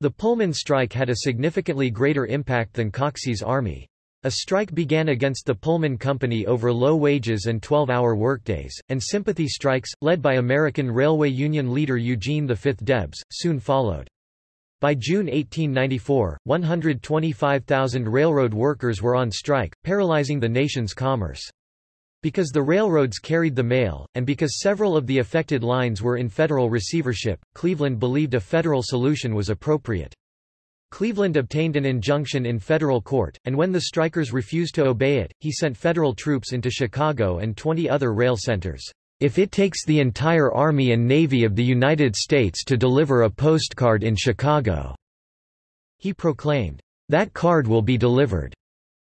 The Pullman strike had a significantly greater impact than Coxey's army. A strike began against the Pullman Company over low wages and 12-hour workdays, and sympathy strikes, led by American Railway Union leader Eugene V. Debs, soon followed. By June 1894, 125,000 railroad workers were on strike, paralyzing the nation's commerce. Because the railroads carried the mail, and because several of the affected lines were in federal receivership, Cleveland believed a federal solution was appropriate. Cleveland obtained an injunction in federal court, and when the strikers refused to obey it, he sent federal troops into Chicago and 20 other rail centers. If it takes the entire Army and Navy of the United States to deliver a postcard in Chicago," he proclaimed, "that card will be delivered."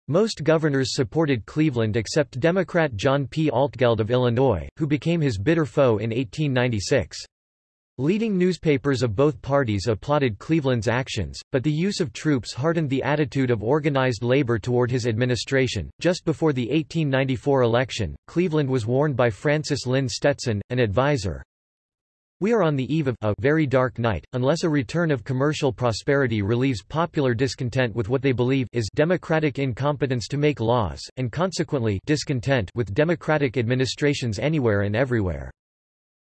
Most governors supported Cleveland except Democrat John P. Altgeld of Illinois, who became his bitter foe in 1896. Leading newspapers of both parties applauded Cleveland's actions, but the use of troops hardened the attitude of organized labor toward his administration. Just before the 1894 election, Cleveland was warned by Francis Lynde Stetson, an advisor. We are on the eve of a very dark night, unless a return of commercial prosperity relieves popular discontent with what they believe is democratic incompetence to make laws, and consequently discontent with democratic administrations anywhere and everywhere.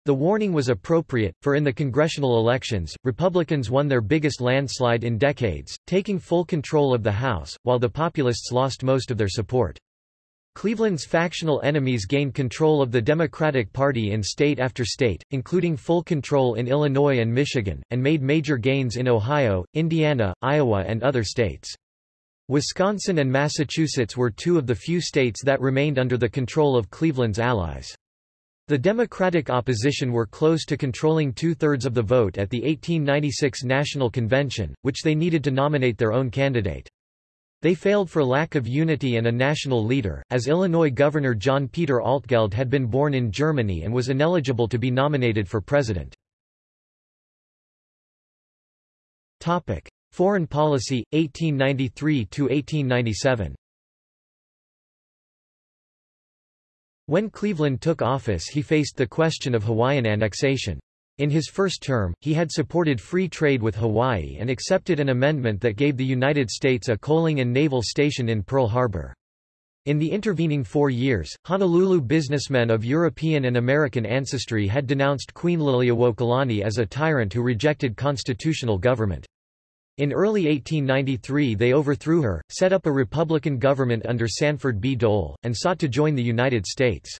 The warning was appropriate, for in the congressional elections, Republicans won their biggest landslide in decades, taking full control of the House, while the Populists lost most of their support. Cleveland's factional enemies gained control of the Democratic Party in state after state, including full control in Illinois and Michigan, and made major gains in Ohio, Indiana, Iowa and other states. Wisconsin and Massachusetts were two of the few states that remained under the control of Cleveland's allies. The Democratic opposition were close to controlling two-thirds of the vote at the 1896 National Convention, which they needed to nominate their own candidate. They failed for lack of unity and a national leader, as Illinois Governor John Peter Altgeld had been born in Germany and was ineligible to be nominated for president. Foreign policy, 1893–1897 When Cleveland took office he faced the question of Hawaiian annexation. In his first term, he had supported free trade with Hawaii and accepted an amendment that gave the United States a coaling and naval station in Pearl Harbor. In the intervening four years, Honolulu businessmen of European and American ancestry had denounced Queen Liliuokalani as a tyrant who rejected constitutional government. In early 1893 they overthrew her, set up a Republican government under Sanford B. Dole, and sought to join the United States.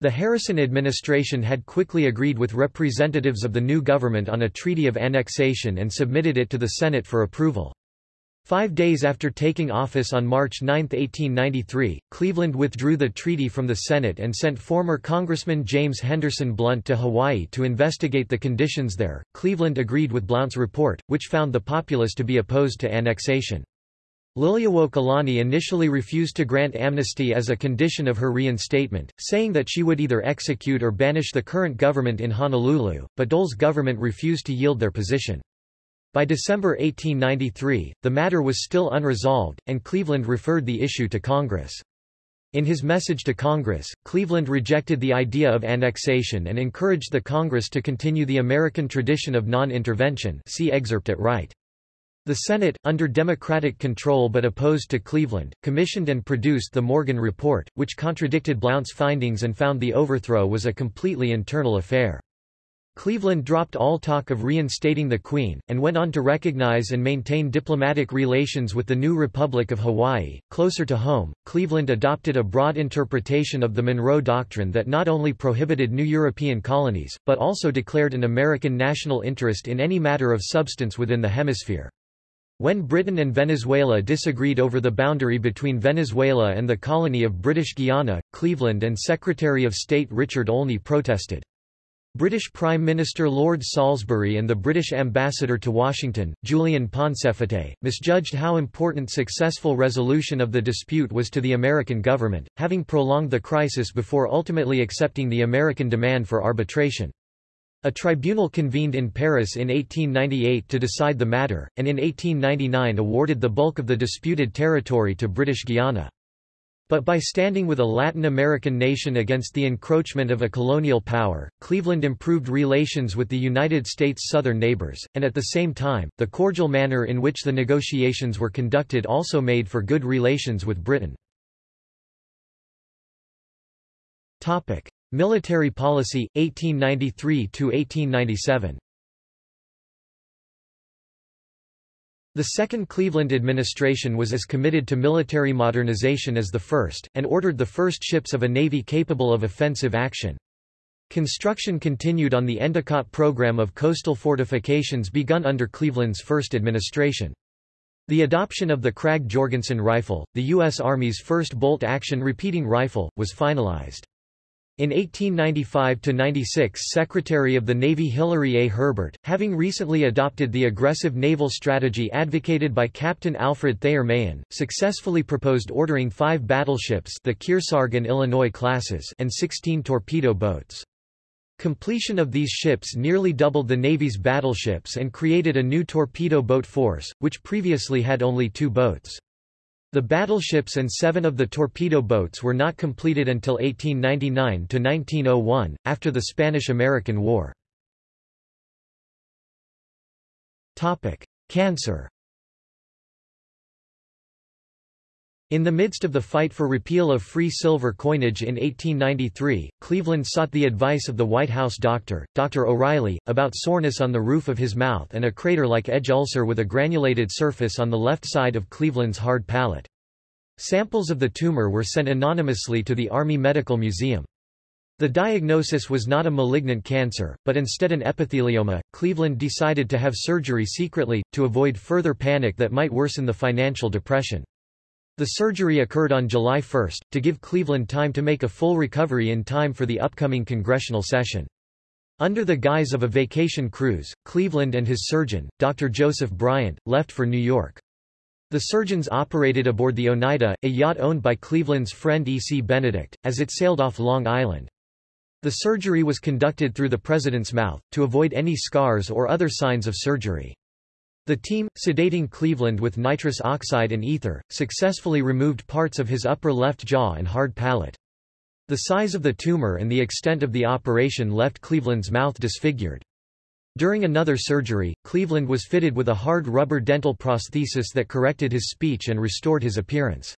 The Harrison administration had quickly agreed with representatives of the new government on a treaty of annexation and submitted it to the Senate for approval. Five days after taking office on March 9, 1893, Cleveland withdrew the treaty from the Senate and sent former Congressman James Henderson Blount to Hawaii to investigate the conditions there. Cleveland agreed with Blount's report, which found the populace to be opposed to annexation. Liliuokalani initially refused to grant amnesty as a condition of her reinstatement, saying that she would either execute or banish the current government in Honolulu, but Dole's government refused to yield their position. By December 1893, the matter was still unresolved, and Cleveland referred the issue to Congress. In his message to Congress, Cleveland rejected the idea of annexation and encouraged the Congress to continue the American tradition of non-intervention see excerpt at right. The Senate, under Democratic control but opposed to Cleveland, commissioned and produced the Morgan Report, which contradicted Blount's findings and found the overthrow was a completely internal affair. Cleveland dropped all talk of reinstating the Queen, and went on to recognize and maintain diplomatic relations with the new Republic of Hawaii. Closer to home, Cleveland adopted a broad interpretation of the Monroe Doctrine that not only prohibited new European colonies, but also declared an American national interest in any matter of substance within the hemisphere. When Britain and Venezuela disagreed over the boundary between Venezuela and the colony of British Guiana, Cleveland and Secretary of State Richard Olney protested. British Prime Minister Lord Salisbury and the British ambassador to Washington, Julian Pauncefote, misjudged how important successful resolution of the dispute was to the American government, having prolonged the crisis before ultimately accepting the American demand for arbitration. A tribunal convened in Paris in 1898 to decide the matter, and in 1899 awarded the bulk of the disputed territory to British Guiana. But by standing with a Latin American nation against the encroachment of a colonial power, Cleveland improved relations with the United States' southern neighbors, and at the same time, the cordial manner in which the negotiations were conducted also made for good relations with Britain. Military policy, 1893–1897 The second Cleveland administration was as committed to military modernization as the first, and ordered the first ships of a navy capable of offensive action. Construction continued on the Endicott program of coastal fortifications begun under Cleveland's first administration. The adoption of the Krag-Jorgensen rifle, the U.S. Army's first bolt-action repeating rifle, was finalized. In 1895–96 Secretary of the Navy Hillary A. Herbert, having recently adopted the aggressive naval strategy advocated by Captain Alfred Thayer Mahan, successfully proposed ordering five battleships the Kearsarge and Illinois classes and 16 torpedo boats. Completion of these ships nearly doubled the Navy's battleships and created a new torpedo boat force, which previously had only two boats. The battleships and seven of the torpedo boats were not completed until 1899–1901, after the Spanish–American War. Cancer In the midst of the fight for repeal of free silver coinage in 1893, Cleveland sought the advice of the White House doctor, Dr. O'Reilly, about soreness on the roof of his mouth and a crater-like edge ulcer with a granulated surface on the left side of Cleveland's hard palate. Samples of the tumor were sent anonymously to the Army Medical Museum. The diagnosis was not a malignant cancer, but instead an epithelioma. Cleveland decided to have surgery secretly, to avoid further panic that might worsen the financial depression. The surgery occurred on July 1, to give Cleveland time to make a full recovery in time for the upcoming congressional session. Under the guise of a vacation cruise, Cleveland and his surgeon, Dr. Joseph Bryant, left for New York. The surgeons operated aboard the Oneida, a yacht owned by Cleveland's friend E. C. Benedict, as it sailed off Long Island. The surgery was conducted through the president's mouth, to avoid any scars or other signs of surgery. The team, sedating Cleveland with nitrous oxide and ether, successfully removed parts of his upper left jaw and hard palate. The size of the tumor and the extent of the operation left Cleveland's mouth disfigured. During another surgery, Cleveland was fitted with a hard rubber dental prosthesis that corrected his speech and restored his appearance.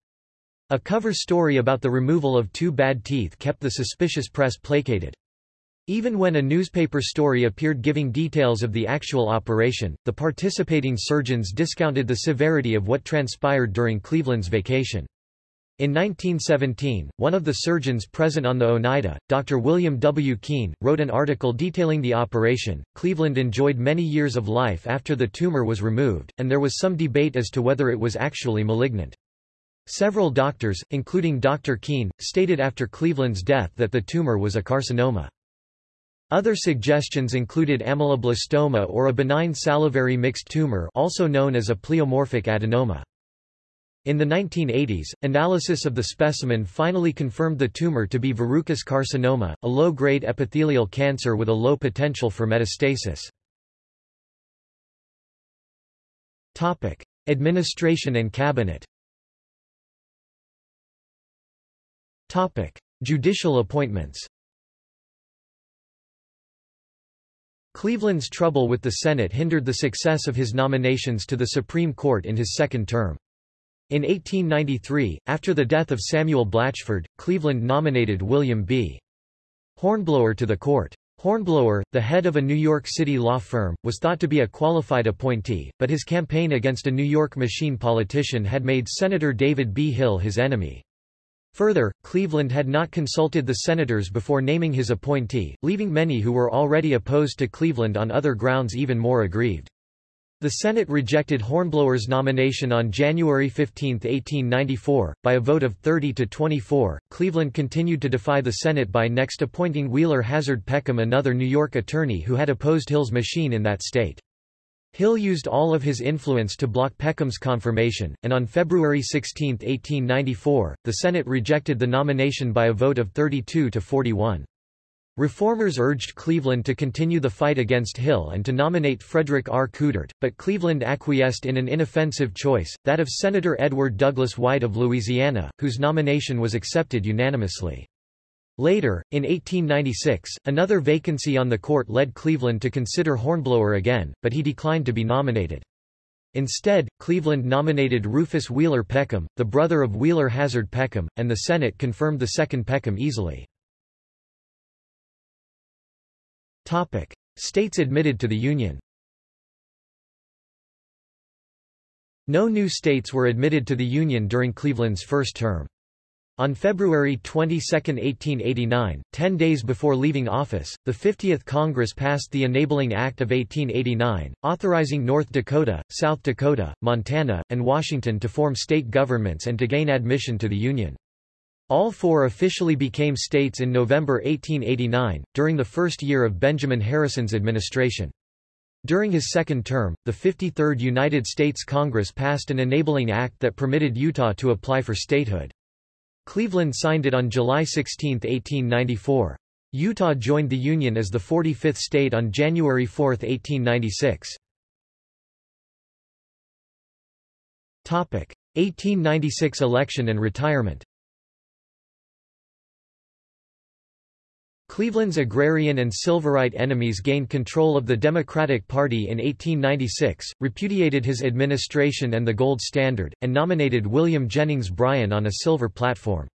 A cover story about the removal of two bad teeth kept the suspicious press placated. Even when a newspaper story appeared giving details of the actual operation, the participating surgeons discounted the severity of what transpired during Cleveland's vacation. In 1917, one of the surgeons present on the Oneida, Dr. William W. Keen, wrote an article detailing the operation. Cleveland enjoyed many years of life after the tumor was removed, and there was some debate as to whether it was actually malignant. Several doctors, including Dr. Keen, stated after Cleveland's death that the tumor was a carcinoma. Other suggestions included ameloblastoma or a benign salivary mixed tumor also known as a pleomorphic adenoma. In the 1980s, analysis of the specimen finally confirmed the tumor to be verrucous carcinoma, a low-grade epithelial cancer with a low potential for metastasis. Administration and cabinet Judicial appointments Cleveland's trouble with the Senate hindered the success of his nominations to the Supreme Court in his second term. In 1893, after the death of Samuel Blatchford, Cleveland nominated William B. Hornblower to the court. Hornblower, the head of a New York City law firm, was thought to be a qualified appointee, but his campaign against a New York machine politician had made Senator David B. Hill his enemy. Further, Cleveland had not consulted the senators before naming his appointee, leaving many who were already opposed to Cleveland on other grounds even more aggrieved. The Senate rejected Hornblower's nomination on January 15, 1894, by a vote of 30 to 24. Cleveland continued to defy the Senate by next appointing Wheeler Hazard Peckham, another New York attorney who had opposed Hill's machine in that state. Hill used all of his influence to block Peckham's confirmation, and on February 16, 1894, the Senate rejected the nomination by a vote of 32 to 41. Reformers urged Cleveland to continue the fight against Hill and to nominate Frederick R. Coudert, but Cleveland acquiesced in an inoffensive choice, that of Senator Edward Douglas White of Louisiana, whose nomination was accepted unanimously. Later, in 1896, another vacancy on the court led Cleveland to consider Hornblower again, but he declined to be nominated. Instead, Cleveland nominated Rufus Wheeler Peckham, the brother of Wheeler Hazard Peckham, and the Senate confirmed the second Peckham easily. Topic. States admitted to the Union No new states were admitted to the Union during Cleveland's first term. On February 22, 1889, ten days before leaving office, the 50th Congress passed the Enabling Act of 1889, authorizing North Dakota, South Dakota, Montana, and Washington to form state governments and to gain admission to the Union. All four officially became states in November 1889, during the first year of Benjamin Harrison's administration. During his second term, the 53rd United States Congress passed an enabling act that permitted Utah to apply for statehood. Cleveland signed it on July 16, 1894. Utah joined the Union as the 45th state on January 4, 1896. 1896 election and retirement Cleveland's agrarian and Silverite enemies gained control of the Democratic Party in 1896, repudiated his administration and the gold standard, and nominated William Jennings Bryan on a silver platform.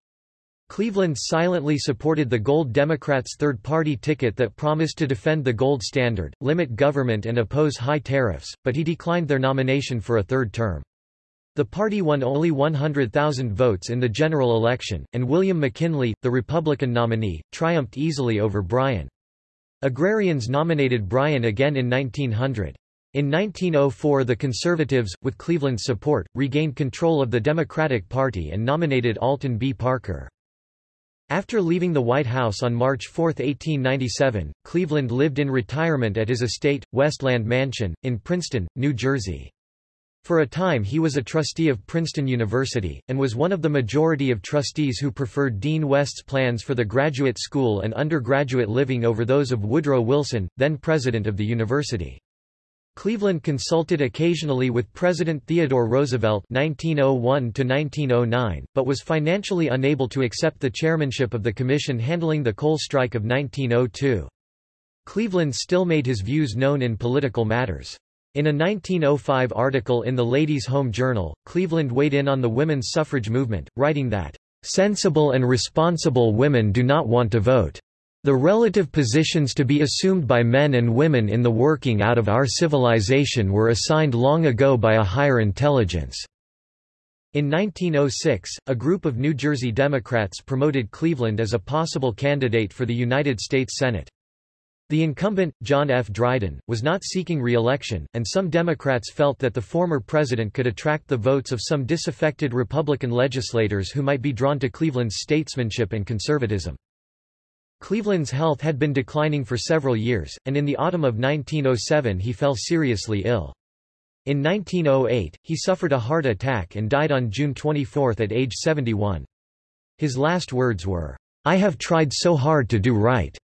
Cleveland silently supported the Gold Democrats' third-party ticket that promised to defend the gold standard, limit government and oppose high tariffs, but he declined their nomination for a third term. The party won only 100,000 votes in the general election, and William McKinley, the Republican nominee, triumphed easily over Bryan. Agrarians nominated Bryan again in 1900. In 1904 the Conservatives, with Cleveland's support, regained control of the Democratic Party and nominated Alton B. Parker. After leaving the White House on March 4, 1897, Cleveland lived in retirement at his estate, Westland Mansion, in Princeton, New Jersey. For a time he was a trustee of Princeton University, and was one of the majority of trustees who preferred Dean West's plans for the graduate school and undergraduate living over those of Woodrow Wilson, then president of the university. Cleveland consulted occasionally with President Theodore Roosevelt 1901 but was financially unable to accept the chairmanship of the commission handling the coal strike of 1902. Cleveland still made his views known in political matters. In a 1905 article in the Ladies' Home Journal, Cleveland weighed in on the women's suffrage movement, writing that, "...sensible and responsible women do not want to vote. The relative positions to be assumed by men and women in the working out of our civilization were assigned long ago by a higher intelligence." In 1906, a group of New Jersey Democrats promoted Cleveland as a possible candidate for the United States Senate. The incumbent, John F. Dryden, was not seeking re-election, and some Democrats felt that the former president could attract the votes of some disaffected Republican legislators who might be drawn to Cleveland's statesmanship and conservatism. Cleveland's health had been declining for several years, and in the autumn of 1907 he fell seriously ill. In 1908, he suffered a heart attack and died on June 24 at age 71. His last words were, I have tried so hard to do right.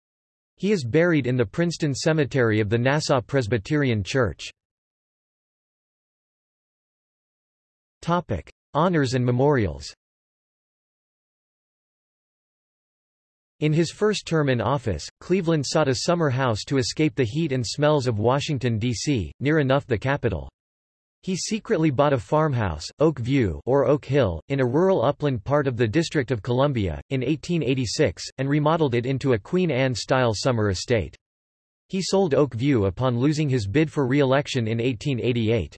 He is buried in the Princeton Cemetery of the Nassau Presbyterian Church. Topic: Honors and memorials. In his first term in office, Cleveland sought a summer house to escape the heat and smells of Washington, D.C., near enough the capital. He secretly bought a farmhouse, Oak View or Oak Hill, in a rural upland part of the District of Columbia, in 1886, and remodeled it into a Queen Anne-style summer estate. He sold Oak View upon losing his bid for re-election in 1888.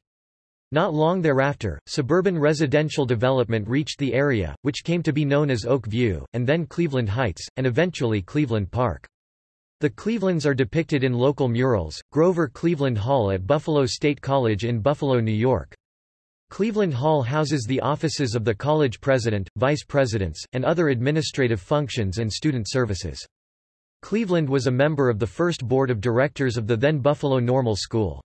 Not long thereafter, suburban residential development reached the area, which came to be known as Oak View, and then Cleveland Heights, and eventually Cleveland Park. The Clevelands are depicted in local murals, Grover Cleveland Hall at Buffalo State College in Buffalo, New York. Cleveland Hall houses the offices of the college president, vice presidents, and other administrative functions and student services. Cleveland was a member of the first board of directors of the then Buffalo Normal School.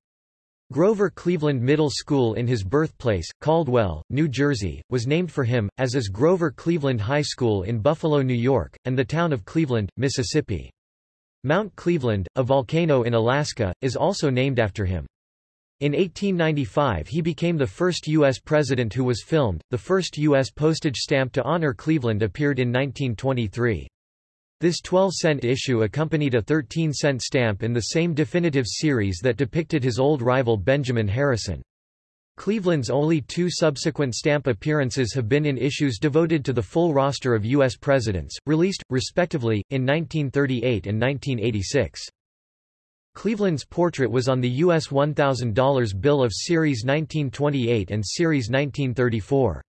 Grover Cleveland Middle School in his birthplace, Caldwell, New Jersey, was named for him, as is Grover Cleveland High School in Buffalo, New York, and the town of Cleveland, Mississippi. Mount Cleveland, a volcano in Alaska, is also named after him. In 1895 he became the first U.S. president who was filmed. The first U.S. postage stamp to honor Cleveland appeared in 1923. This 12-cent issue accompanied a 13-cent stamp in the same definitive series that depicted his old rival Benjamin Harrison. Cleveland's only two subsequent stamp appearances have been in issues devoted to the full roster of U.S. presidents, released, respectively, in 1938 and 1986. Cleveland's portrait was on the U.S. $1,000 bill of Series 1928 and Series 1934.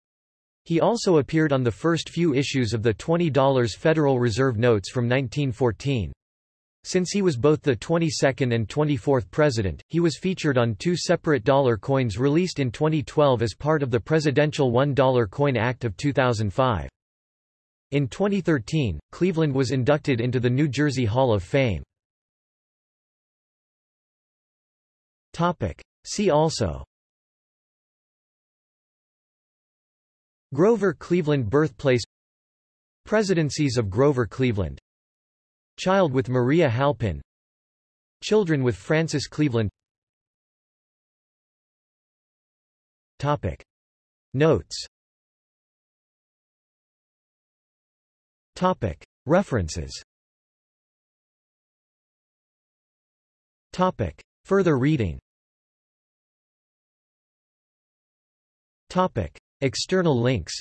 He also appeared on the first few issues of the $20 Federal Reserve notes from 1914. Since he was both the 22nd and 24th president, he was featured on two separate dollar coins released in 2012 as part of the Presidential $1 Coin Act of 2005. In 2013, Cleveland was inducted into the New Jersey Hall of Fame. See also Grover Cleveland Birthplace Presidencies of Grover Cleveland Child with Maria Halpin Children with Frances Cleveland Topic. Notes Topic. References Topic. Further reading Topic. External links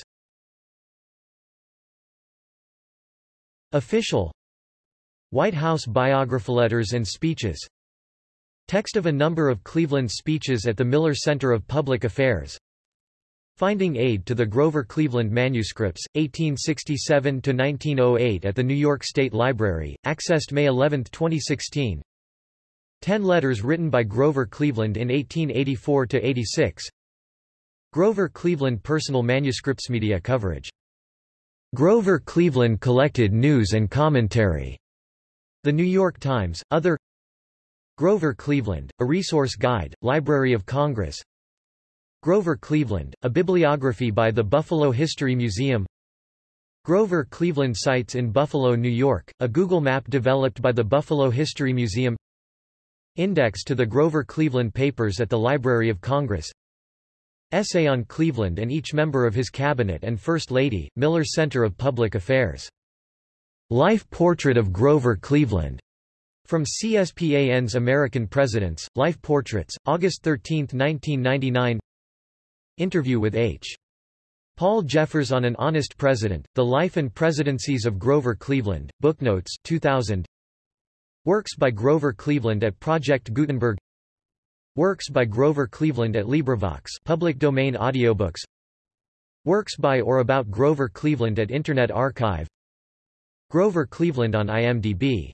Official White House biography letters and speeches Text of a number of Cleveland speeches at the Miller Center of Public Affairs Finding aid to the Grover Cleveland manuscripts, 1867–1908 at the New York State Library, accessed May 11, 2016 Ten letters written by Grover Cleveland in 1884–86 Grover Cleveland personal manuscripts media coverage. Grover Cleveland collected news and commentary. The New York Times, other Grover Cleveland, a resource guide, Library of Congress. Grover Cleveland, a bibliography by the Buffalo History Museum. Grover Cleveland Sites in Buffalo, New York, a Google map developed by the Buffalo History Museum. Index to the Grover Cleveland Papers at the Library of Congress. Essay on Cleveland and each member of his cabinet and First Lady, Miller Center of Public Affairs. Life Portrait of Grover Cleveland. From CSPAN's American Presidents, Life Portraits, August 13, 1999 Interview with H. Paul Jeffers on an Honest President, The Life and Presidencies of Grover Cleveland, Booknotes 2000 Works by Grover Cleveland at Project Gutenberg. Works by Grover Cleveland at LibriVox public domain audiobooks. Works by or about Grover Cleveland at Internet Archive Grover Cleveland on IMDb